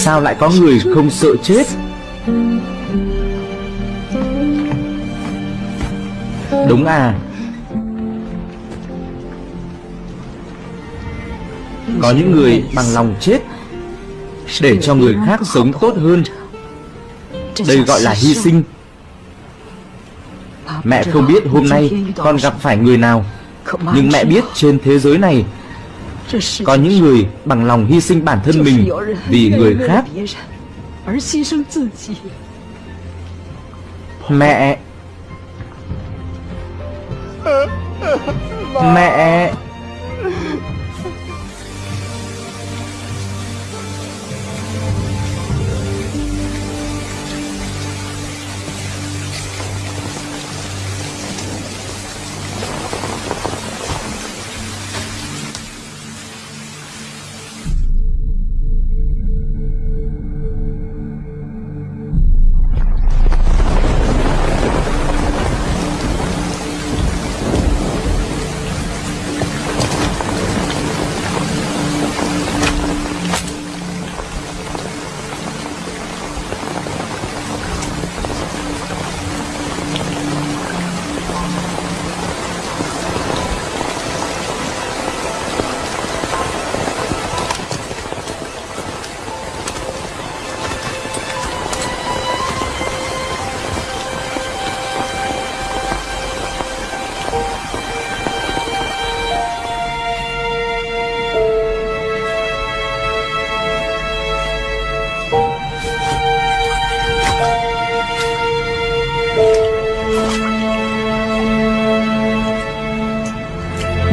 Sao lại có người không sợ chết? Đúng à. Có những người bằng lòng chết Để cho người khác sống tốt hơn. Đây gọi là hy sinh. Mẹ không biết hôm nay con gặp phải người nào, Nhưng mẹ biết trên thế giới này có những người bằng lòng hy sinh bản thân mình Vì người khác. Mẹ. Mẹ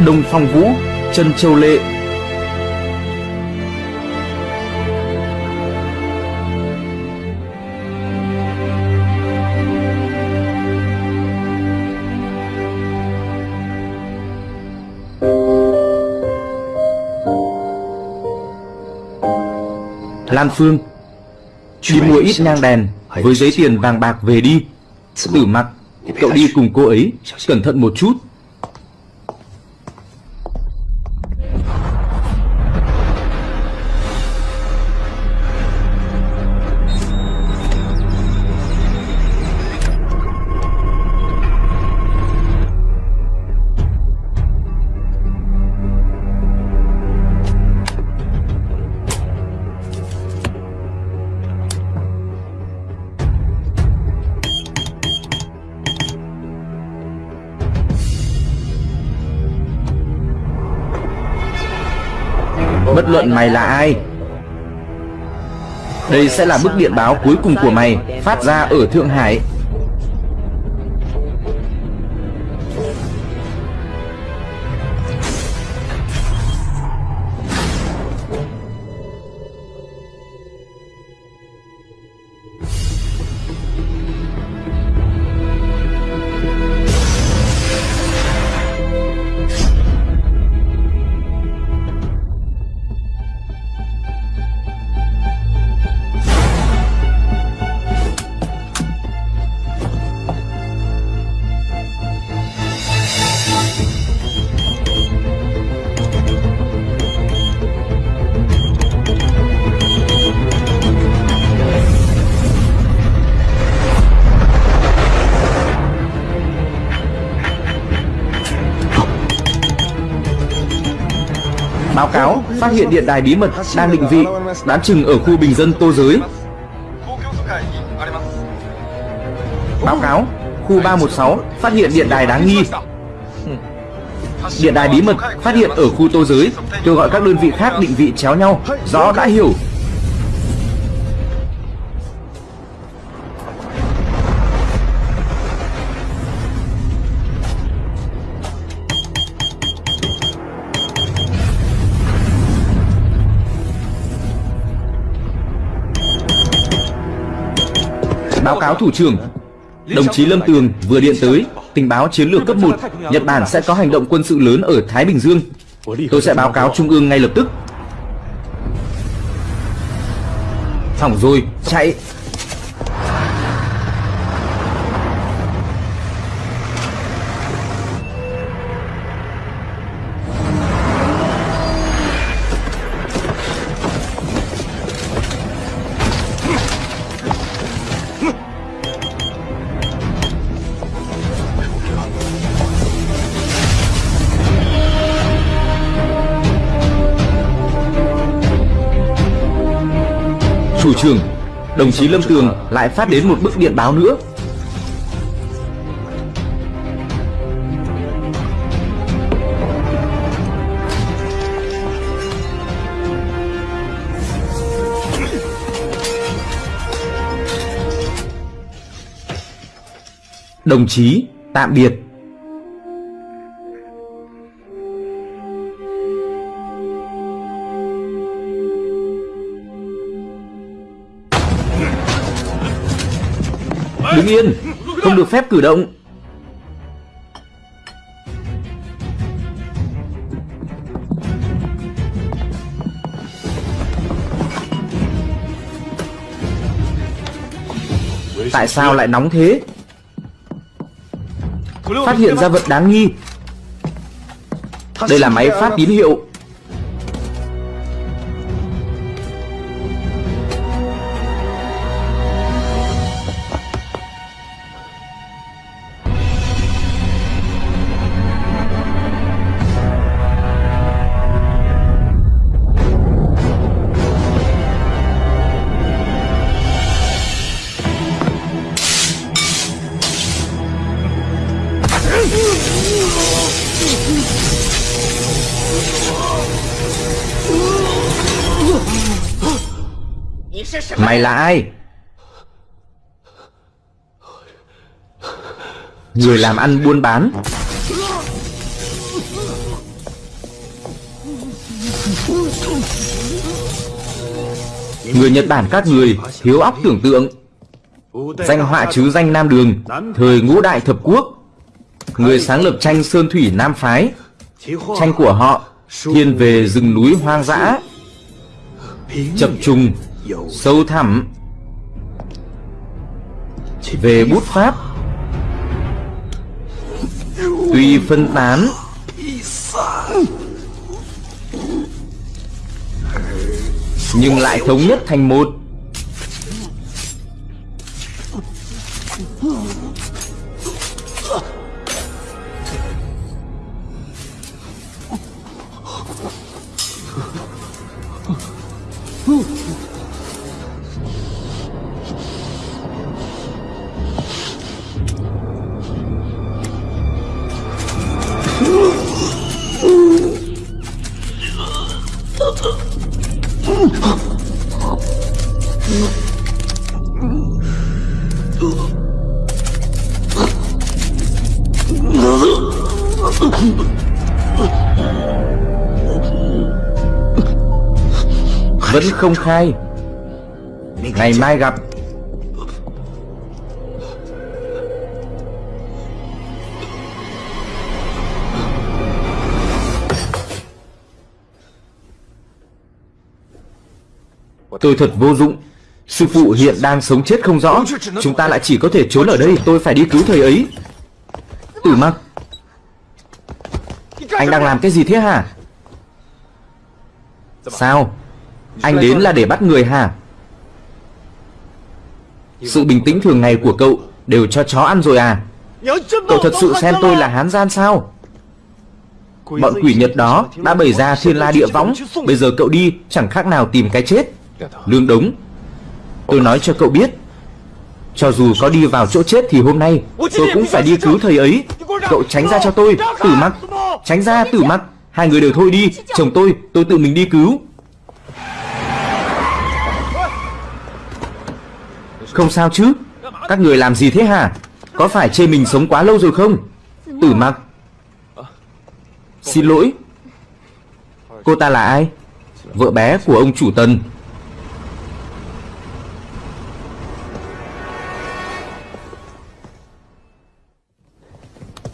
Đông Phong Vũ, Trân Châu Lệ. Lan Phương Đi mua ít nhang đèn Với giấy tiền vàng bạc về đi. Tử mặc Cậu đi cùng cô ấy Cẩn thận một chút mày là ai? Đây sẽ là bức điện báo cuối cùng của mày, Phát ra ở Thượng Hải. Hiện điện đài bí mật đang định vị Đoán chừng ở khu bình dân Tô Giới. Báo cáo, Khu 316 phát hiện điện đài đáng nghi. Điện đài bí mật phát hiện ở khu Tô Giới, Kêu gọi các đơn vị khác định vị chéo nhau, Rõ đã hiểu. Báo cáo thủ trưởng. Đồng chí Lâm Tường vừa điện tới Tình báo chiến lược cấp 1 Nhật Bản sẽ có hành động quân sự lớn ở Thái Bình Dương. Tôi sẽ báo cáo Trung ương ngay lập tức. Hỏng rồi, chạy. Trưởng Đồng chí Lâm Tường lại phát đến một bức điện báo nữa. Đồng chí, tạm biệt. Đứng yên. Không được phép cử động. Tại sao lại nóng thế? Phát hiện ra vật đáng nghi. Đây là máy phát tín hiệu. Mày là ai? Người làm ăn buôn bán. Người Nhật Bản các người thiếu óc tưởng tượng. Danh họa chứ danh Nam Đường, Thời ngũ đại thập quốc. Người sáng lập tranh Sơn Thủy Nam Phái. Tranh của họ, Thiên về rừng núi hoang dã. Chập trùng Sâu thẳm. Về bút pháp. Tuy phân tán. Nhưng lại thống nhất thành một. Không khai. Ngày mai gặp. Tôi thật vô dụng. Sư phụ hiện đang sống chết không rõ. Chúng ta lại chỉ có thể trốn ở đây. Tôi phải đi cứu thầy ấy. Tử mặc. Anh đang làm cái gì thế hả? Sao? Anh đến là để bắt người hả? Sự bình tĩnh thường ngày của cậu Đều cho chó ăn rồi à? Cậu thật sự xem tôi là hán gian sao? Bọn quỷ Nhật đó đã bày ra thiên la địa võng, Bây giờ cậu đi, chẳng khác nào tìm cái chết. Lương đống, Tôi nói cho cậu biết, Cho dù có đi vào chỗ chết thì hôm nay Tôi cũng phải đi cứu thầy ấy. Cậu tránh ra cho tôi, Tử mặc, Tránh ra, tử mặc. Hai người đều thôi đi, Chồng tôi Tôi tự mình đi cứu. Không sao chứ? Các người làm gì thế hả? Có phải chê mình sống quá lâu rồi không? Tử mặc. Xin lỗi. Cô ta là ai? Vợ bé của ông chủ tần.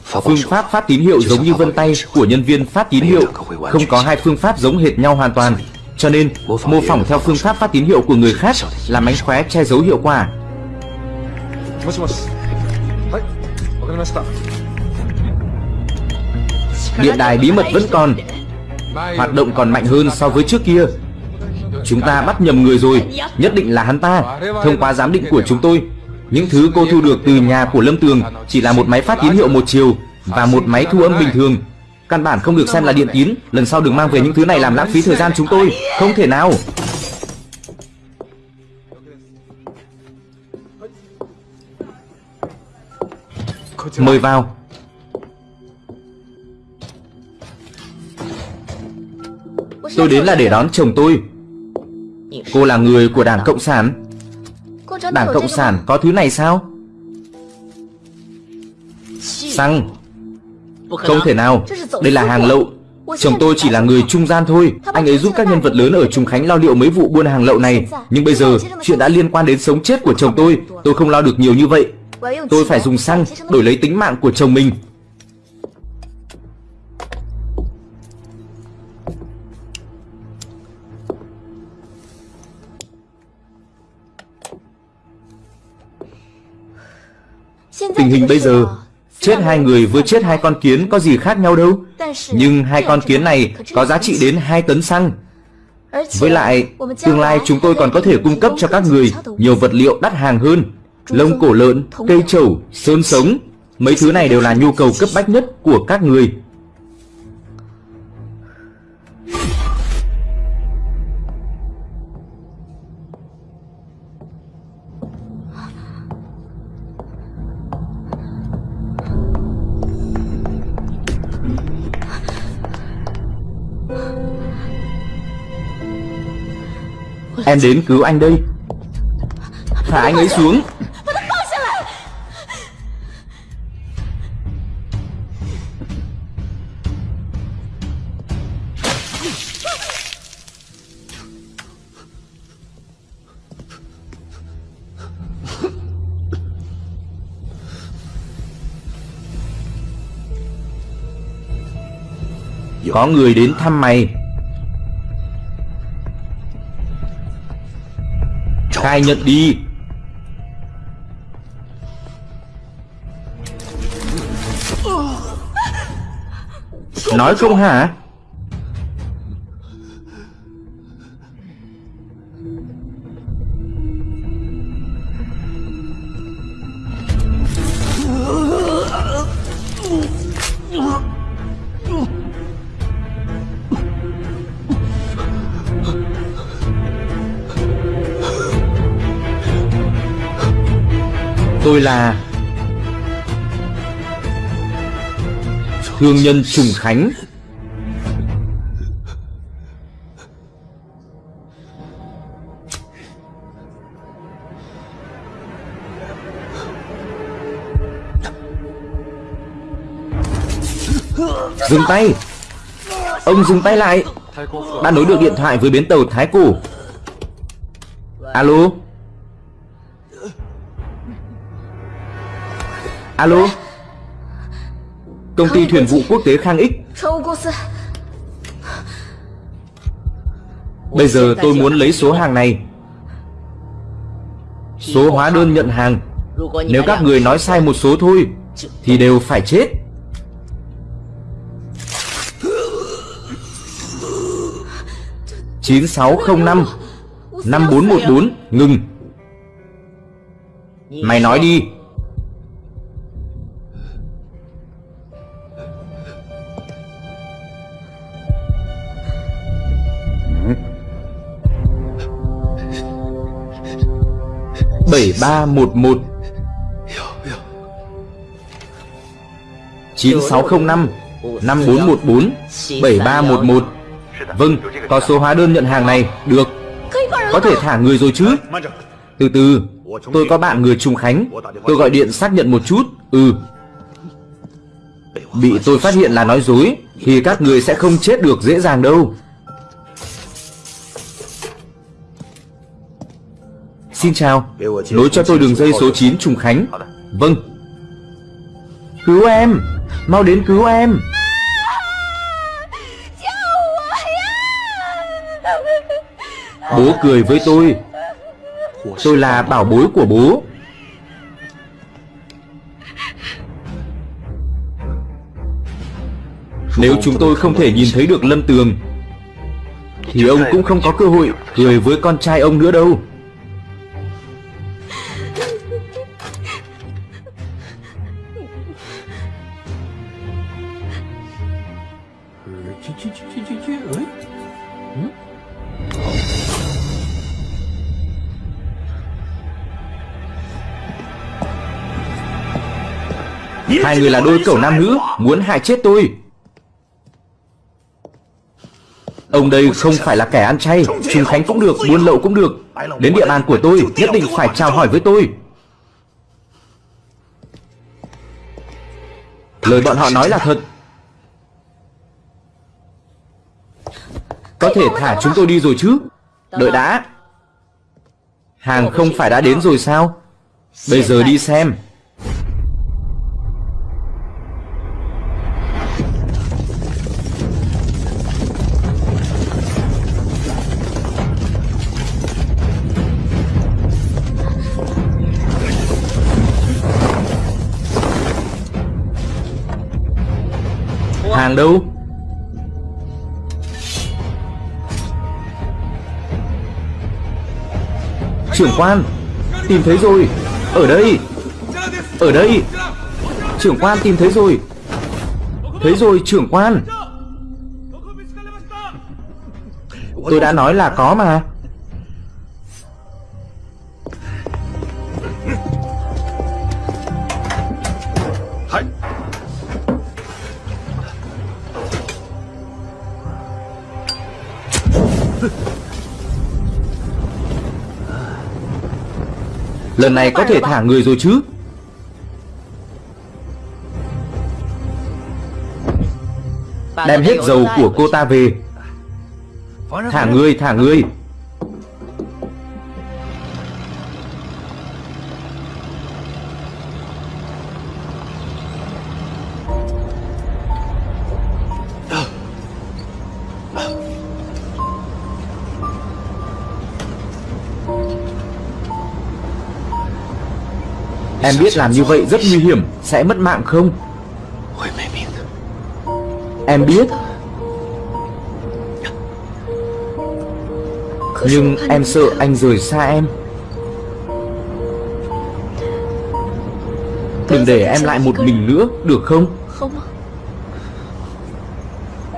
Phương pháp phát tín hiệu giống như vân tay của nhân viên phát tín hiệu. Không có hai phương pháp giống hệt nhau hoàn toàn Cho nên mô phỏng theo phương pháp phát tín hiệu của người khác là mánh khóe che giấu hiệu quả. Điện đài bí mật vẫn còn. Hoạt động còn mạnh hơn so với trước kia. Chúng ta bắt nhầm người rồi. Nhất định là hắn ta. Thông qua giám định của chúng tôi những thứ cô thu được từ nhà của Lâm Tường chỉ là một máy phát tín hiệu một chiều và một máy thu âm bình thường. Căn bản không được xem là điện tín. Lần sau đừng mang về những thứ này làm lãng phí thời gian chúng tôi. Không thể nào. Mời vào. Tôi đến là để đón chồng tôi. Cô là người của Đảng Cộng sản. Đảng Cộng sản có thứ này sao Xăng không thể nào. Đây là hàng lậu. Chồng tôi chỉ là người trung gian thôi. Anh ấy giúp các nhân vật lớn ở Trùng Khánh lo liệu mấy vụ buôn hàng lậu này. Nhưng bây giờ chuyện đã liên quan đến sống chết của chồng tôi. Tôi không lo được nhiều như vậy. Tôi phải dùng xăng đổi lấy tính mạng của chồng mình. Tình hình bây giờ Chết hai người với chết hai con kiến có gì khác nhau đâu. Nhưng hai con kiến này có giá trị đến 2 tấn xăng. Với lại Tương lai chúng tôi còn có thể cung cấp cho các người Nhiều vật liệu đắt hàng hơn. Lông cổ lợn, cây trầu, sơn sống. Mấy thứ này đều là nhu cầu cấp bách nhất của các người. Em đến cứu anh đây. Thả anh ấy xuống. Có người đến thăm mày. Khai nhận đi. Nói không hả? Là Thương nhân Trùng Khánh. Dừng tay. Ông dừng tay lại. Đã nối được điện thoại với bến tàu Thái Củ. Alo? Alo Công ty thuyền vụ quốc tế Khang X Bây giờ tôi muốn lấy số hàng này Số hóa đơn nhận hàng Nếu các người nói sai một số thôi Thì đều phải chết chín sáu không năm năm bốn một bốn ngừng mày nói đi 7311 9605 5414 7311 Vâng, có số hóa đơn nhận hàng này, được. Có thể thả người rồi chứ? Từ từ, tôi có bạn người Trung Khánh. Tôi gọi điện xác nhận một chút. Ừ. Bị tôi phát hiện là nói dối Thì các người sẽ không chết được dễ dàng đâu. Xin chào. Nối cho tôi đường dây số 9 Trùng Khánh. Vâng. Cứu em. Mau đến cứu em. Bố cười với tôi. Tôi là bảo bối của bố. Nếu chúng tôi không thể nhìn thấy được Lâm Tường, Thì ông cũng không có cơ hội cười với con trai ông nữa đâu. Hai người là đôi cẩu nam nữ Muốn hại chết tôi. Ông đây không phải là kẻ ăn chay Trung Khánh cũng được, buôn lậu cũng được. Đến địa bàn của tôi Nhất định phải chào hỏi với tôi. Lời bọn họ nói là thật. Có thể thả chúng tôi đi rồi chứ? Đợi đã. Hàng không phải đã đến rồi sao? Bây giờ đi xem. Hàng đâu? Trưởng quan, Tìm thấy rồi. Ở đây. Ở đây. Trưởng quan tìm thấy rồi. Thấy rồi, trưởng quan. Tôi đã nói là có mà. Lần này có thể thả người rồi chứ? Đem hết dầu của cô ta về. Thả người, thả người Em biết làm như vậy rất nguy hiểm. Sẽ mất mạng không? Em biết. Nhưng em sợ anh rời xa em. Đừng để em lại một mình nữa Được không?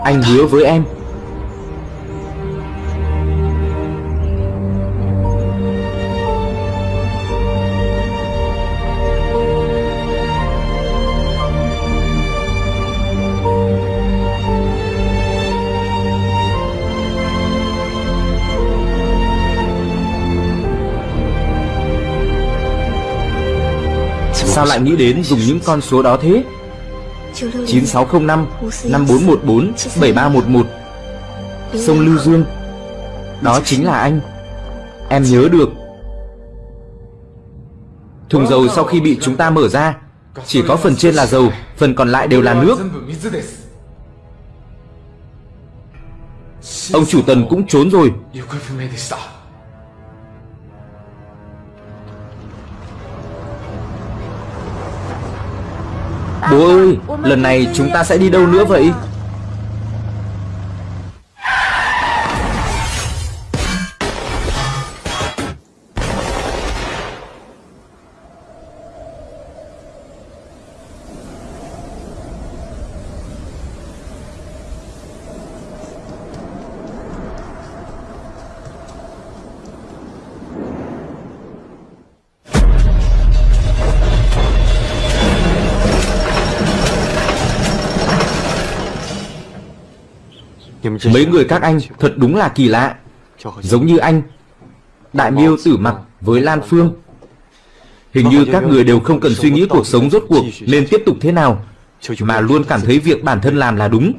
Anh hứa với em. sao lại nghĩ đến dùng những con số đó thế? 9605, 5414, 7311 Sông Lưu Dương. Đó chính là anh. Em nhớ được. Thùng dầu sau khi bị chúng ta mở ra Chỉ có phần trên là dầu Phần còn lại đều là nước. Ông chủ tần cũng trốn rồi. Đố ơi, lần này chúng ta sẽ đi đâu nữa vậy? Mấy người các anh thật đúng là kỳ lạ. Giống như anh Đại miêu tử mặc với Lan Phương. Hình như các người đều không cần suy nghĩ cuộc sống rốt cuộc nên tiếp tục thế nào Mà luôn cảm thấy việc bản thân làm là đúng.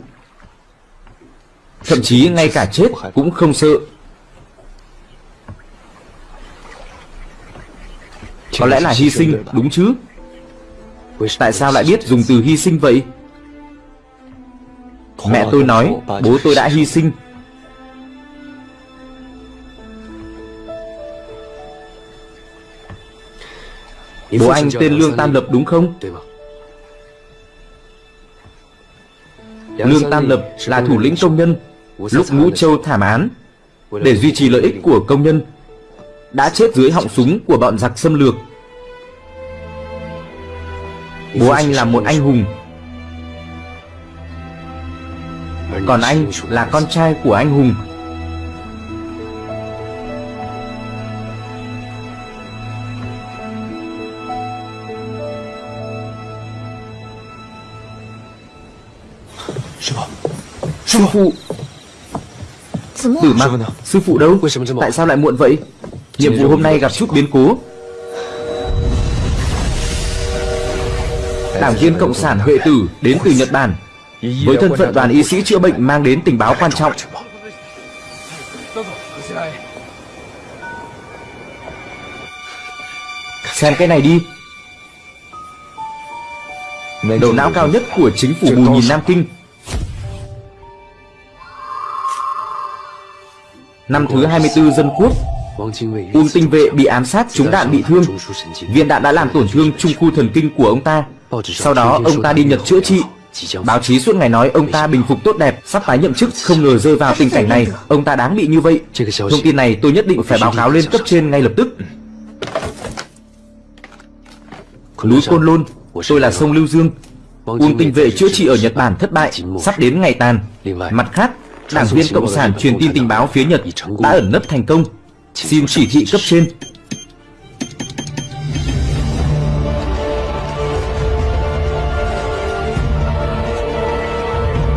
Thậm chí ngay cả chết cũng không sợ. Có lẽ là hy sinh đúng chứ? Tại sao lại biết dùng từ hy sinh vậy Mẹ tôi nói bố tôi đã hy sinh. Bố anh tên Lương Tam Lập đúng không? 对吧？Lương Tam Lập là thủ lĩnh công nhân Lúc Ngũ Châu thảm án Để duy trì lợi ích của công nhân Đã chết dưới họng súng của bọn giặc xâm lược. Bố anh là một anh hùng Còn anh là con trai của anh hùng. Sư phụ. Tử mặc Sư phụ đâu? Tại sao lại muộn vậy? Nhiệm vụ hôm nay gặp chút biến cố. Đảng viên Cộng sản Huệ Tử đến từ Nhật Bản với thân phận đoàn y sĩ chữa bệnh mang đến tình báo quan trọng. Xem cái này đi. Đầu não cao nhất của chính phủ bù nhìn Nam Kinh. Năm thứ 24 dân quốc Ung tinh vệ bị ám sát trúng đạn bị thương. Viên đạn đã làm tổn thương trung khu thần kinh của ông ta. Sau đó ông ta đi Nhật chữa trị. Báo chí suốt ngày nói ông ta bình phục tốt đẹp, sắp tái nhậm chức, không ngờ rơi vào tình cảnh này, ông ta đáng bị như vậy. Thông tin này tôi nhất định phải báo cáo lên cấp trên ngay lập tức. Núi Côn Lôn, tôi là sông Lưu Dương. Quân tinh vệ chữa trị ở Nhật Bản thất bại, sắp đến ngày tàn. Mặt khác, đảng viên Cộng sản truyền tin tình báo phía Nhật đã ẩn nấp thành công. Xin chỉ thị cấp trên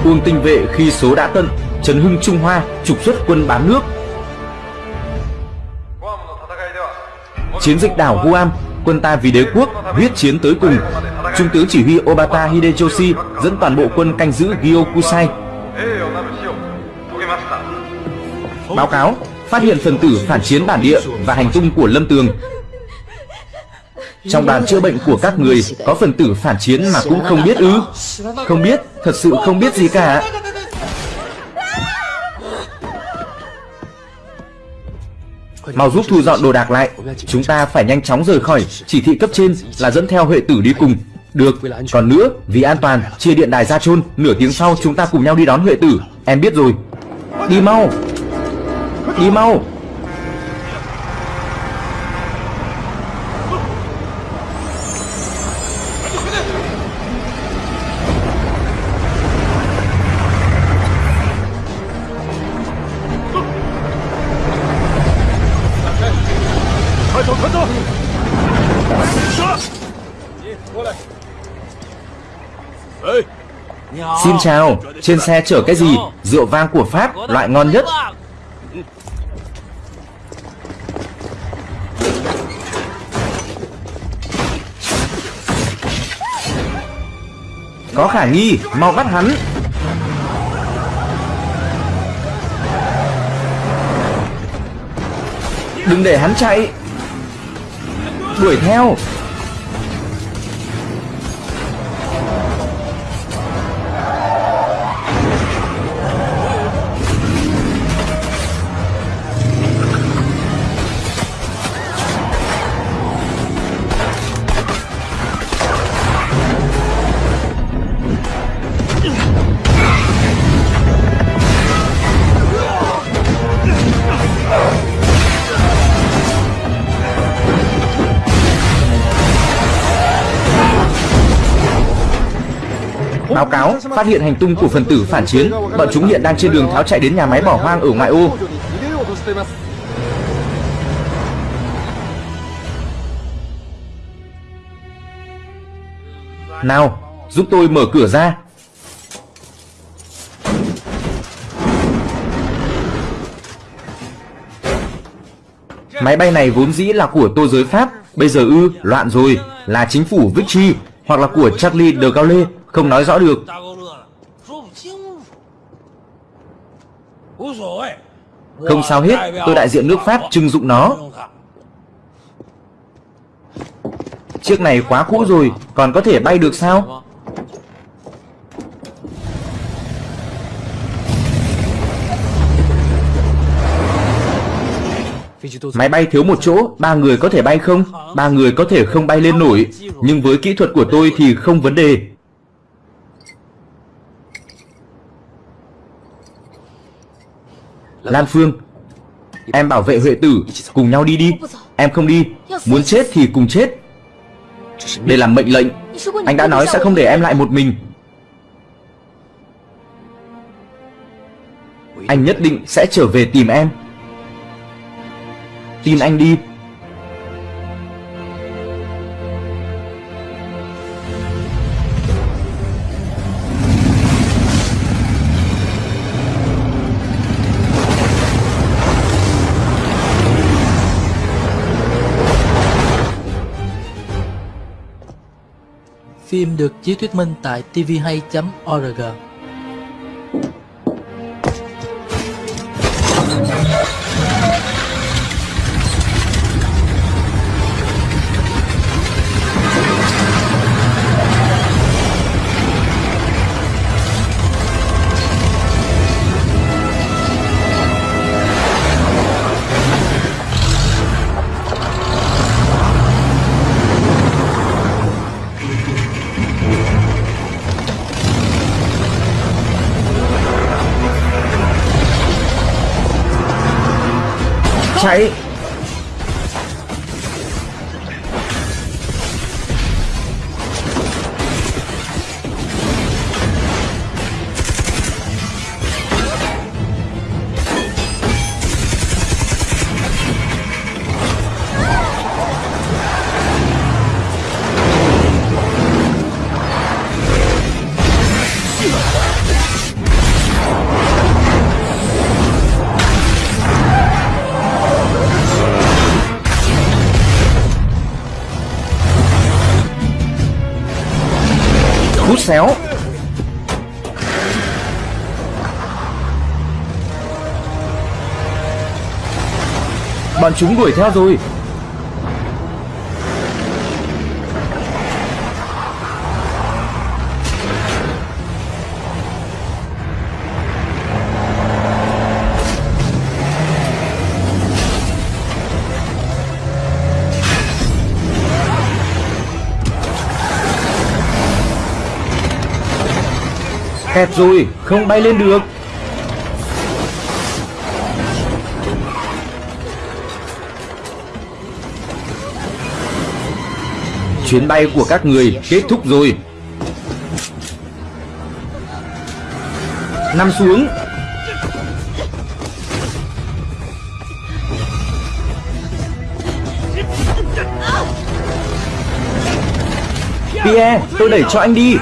Uông tinh vệ khi số đã tận Trấn hưng Trung Hoa trục xuất quân bán nước. Chiến dịch đảo Guam, Quân ta vì đế quốc, huyết chiến tới cùng. Trung tướng chỉ huy Obata Hideyoshi Dẫn toàn bộ quân canh giữ Gyokusai Báo cáo, Phát hiện phần tử phản chiến bản địa Và hành tung của Lâm Tường. Trong đoàn chữa bệnh của các người, Có phần tử phản chiến mà cũng không biết ư? Không biết. Thật sự không biết gì cả. Mau giúp thu dọn đồ đạc lại. Chúng ta phải nhanh chóng rời khỏi. Chỉ thị cấp trên là dẫn theo Huệ tử đi cùng. Được, còn nữa, vì an toàn Chia điện đài ra chôn. Nửa tiếng sau chúng ta cùng nhau đi đón Huệ tử. Em biết rồi. Đi mau. Đi mau. Xin chào, trên xe chở cái gì? Rượu vang của Pháp, loại ngon nhất. Có khả nghi, mau bắt hắn. Đừng để hắn chạy. Đuổi theo Báo cáo, phát hiện hành tung của phần tử phản chiến. Bọn chúng hiện đang trên đường tháo chạy đến nhà máy bỏ hoang ở ngoại ô. Nào, giúp tôi mở cửa ra. Máy bay này vốn dĩ là của tô giới Pháp Bây giờ ư, loạn rồi Là chính phủ Vichy Hoặc là của Charlie de Gaulle không nói rõ được. Không sao hết. Tôi đại diện nước pháp trưng dụng nó. Chiếc này quá cũ rồi. Còn có thể bay được sao? Máy bay thiếu một chỗ, ba người có thể bay không? Ba người có thể không bay lên nổi, nhưng với kỹ thuật của tôi thì không vấn đề. Lan Phương. Em bảo vệ Huệ tử, Cùng nhau đi đi. Em không đi, Muốn chết thì cùng chết. Đây là mệnh lệnh. Anh đã nói sẽ không để em lại một mình. Anh nhất định sẽ trở về tìm em. Tin anh đi. Phim được chiếu thuyết minh tại tvhay.org Chạy xéo. Bọn chúng đuổi theo rồi. Kẹt rồi, không bay lên được. Chuyến bay của các người kết thúc rồi. Nằm xuống. Pierre, tôi đẩy cho anh đi.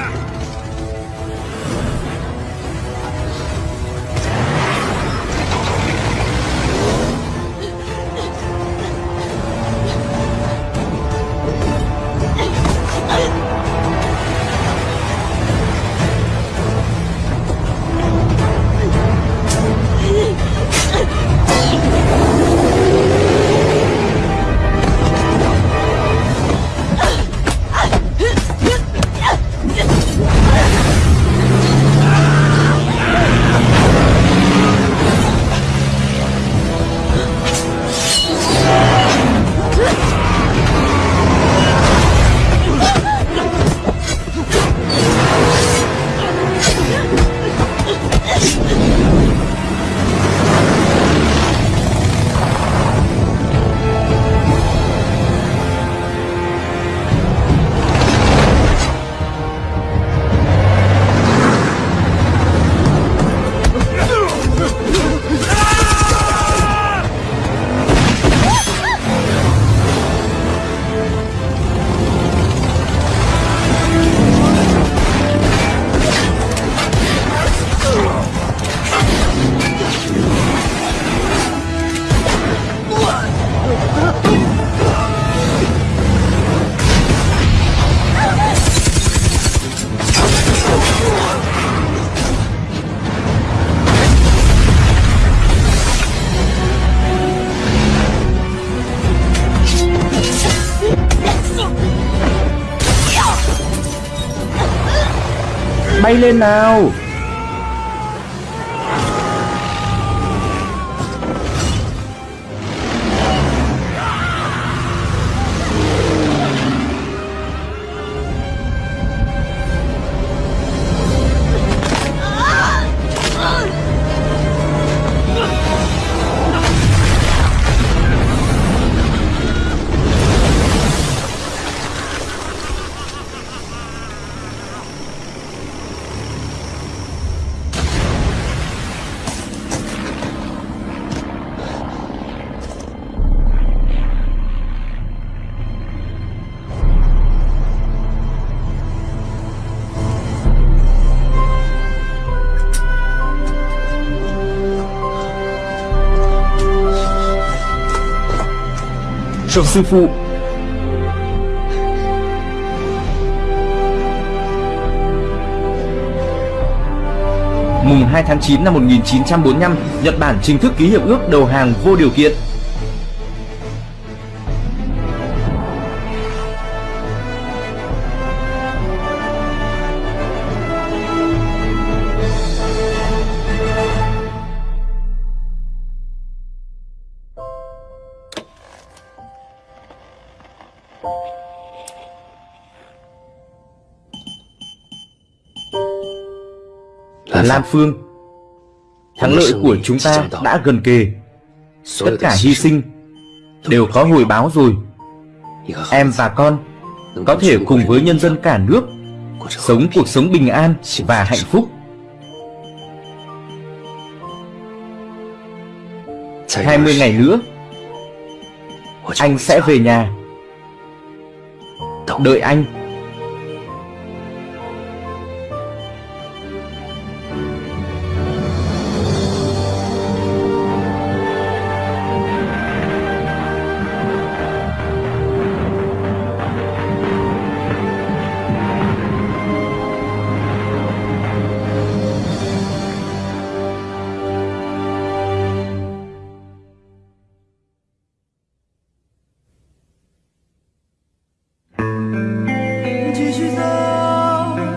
Bay cho Sư phụ. Mùng 2 tháng 9 năm 1945 Nhật Bản chính thức ký hiệp ước đầu hàng vô điều kiện. Lam Phương. Thắng lợi của chúng ta đã gần kề. Tất cả hy sinh Đều có hồi báo rồi. Em và con Có thể cùng với nhân dân cả nước Sống cuộc sống bình an và hạnh phúc. 20 ngày nữa Anh sẽ về nhà. Đợi anh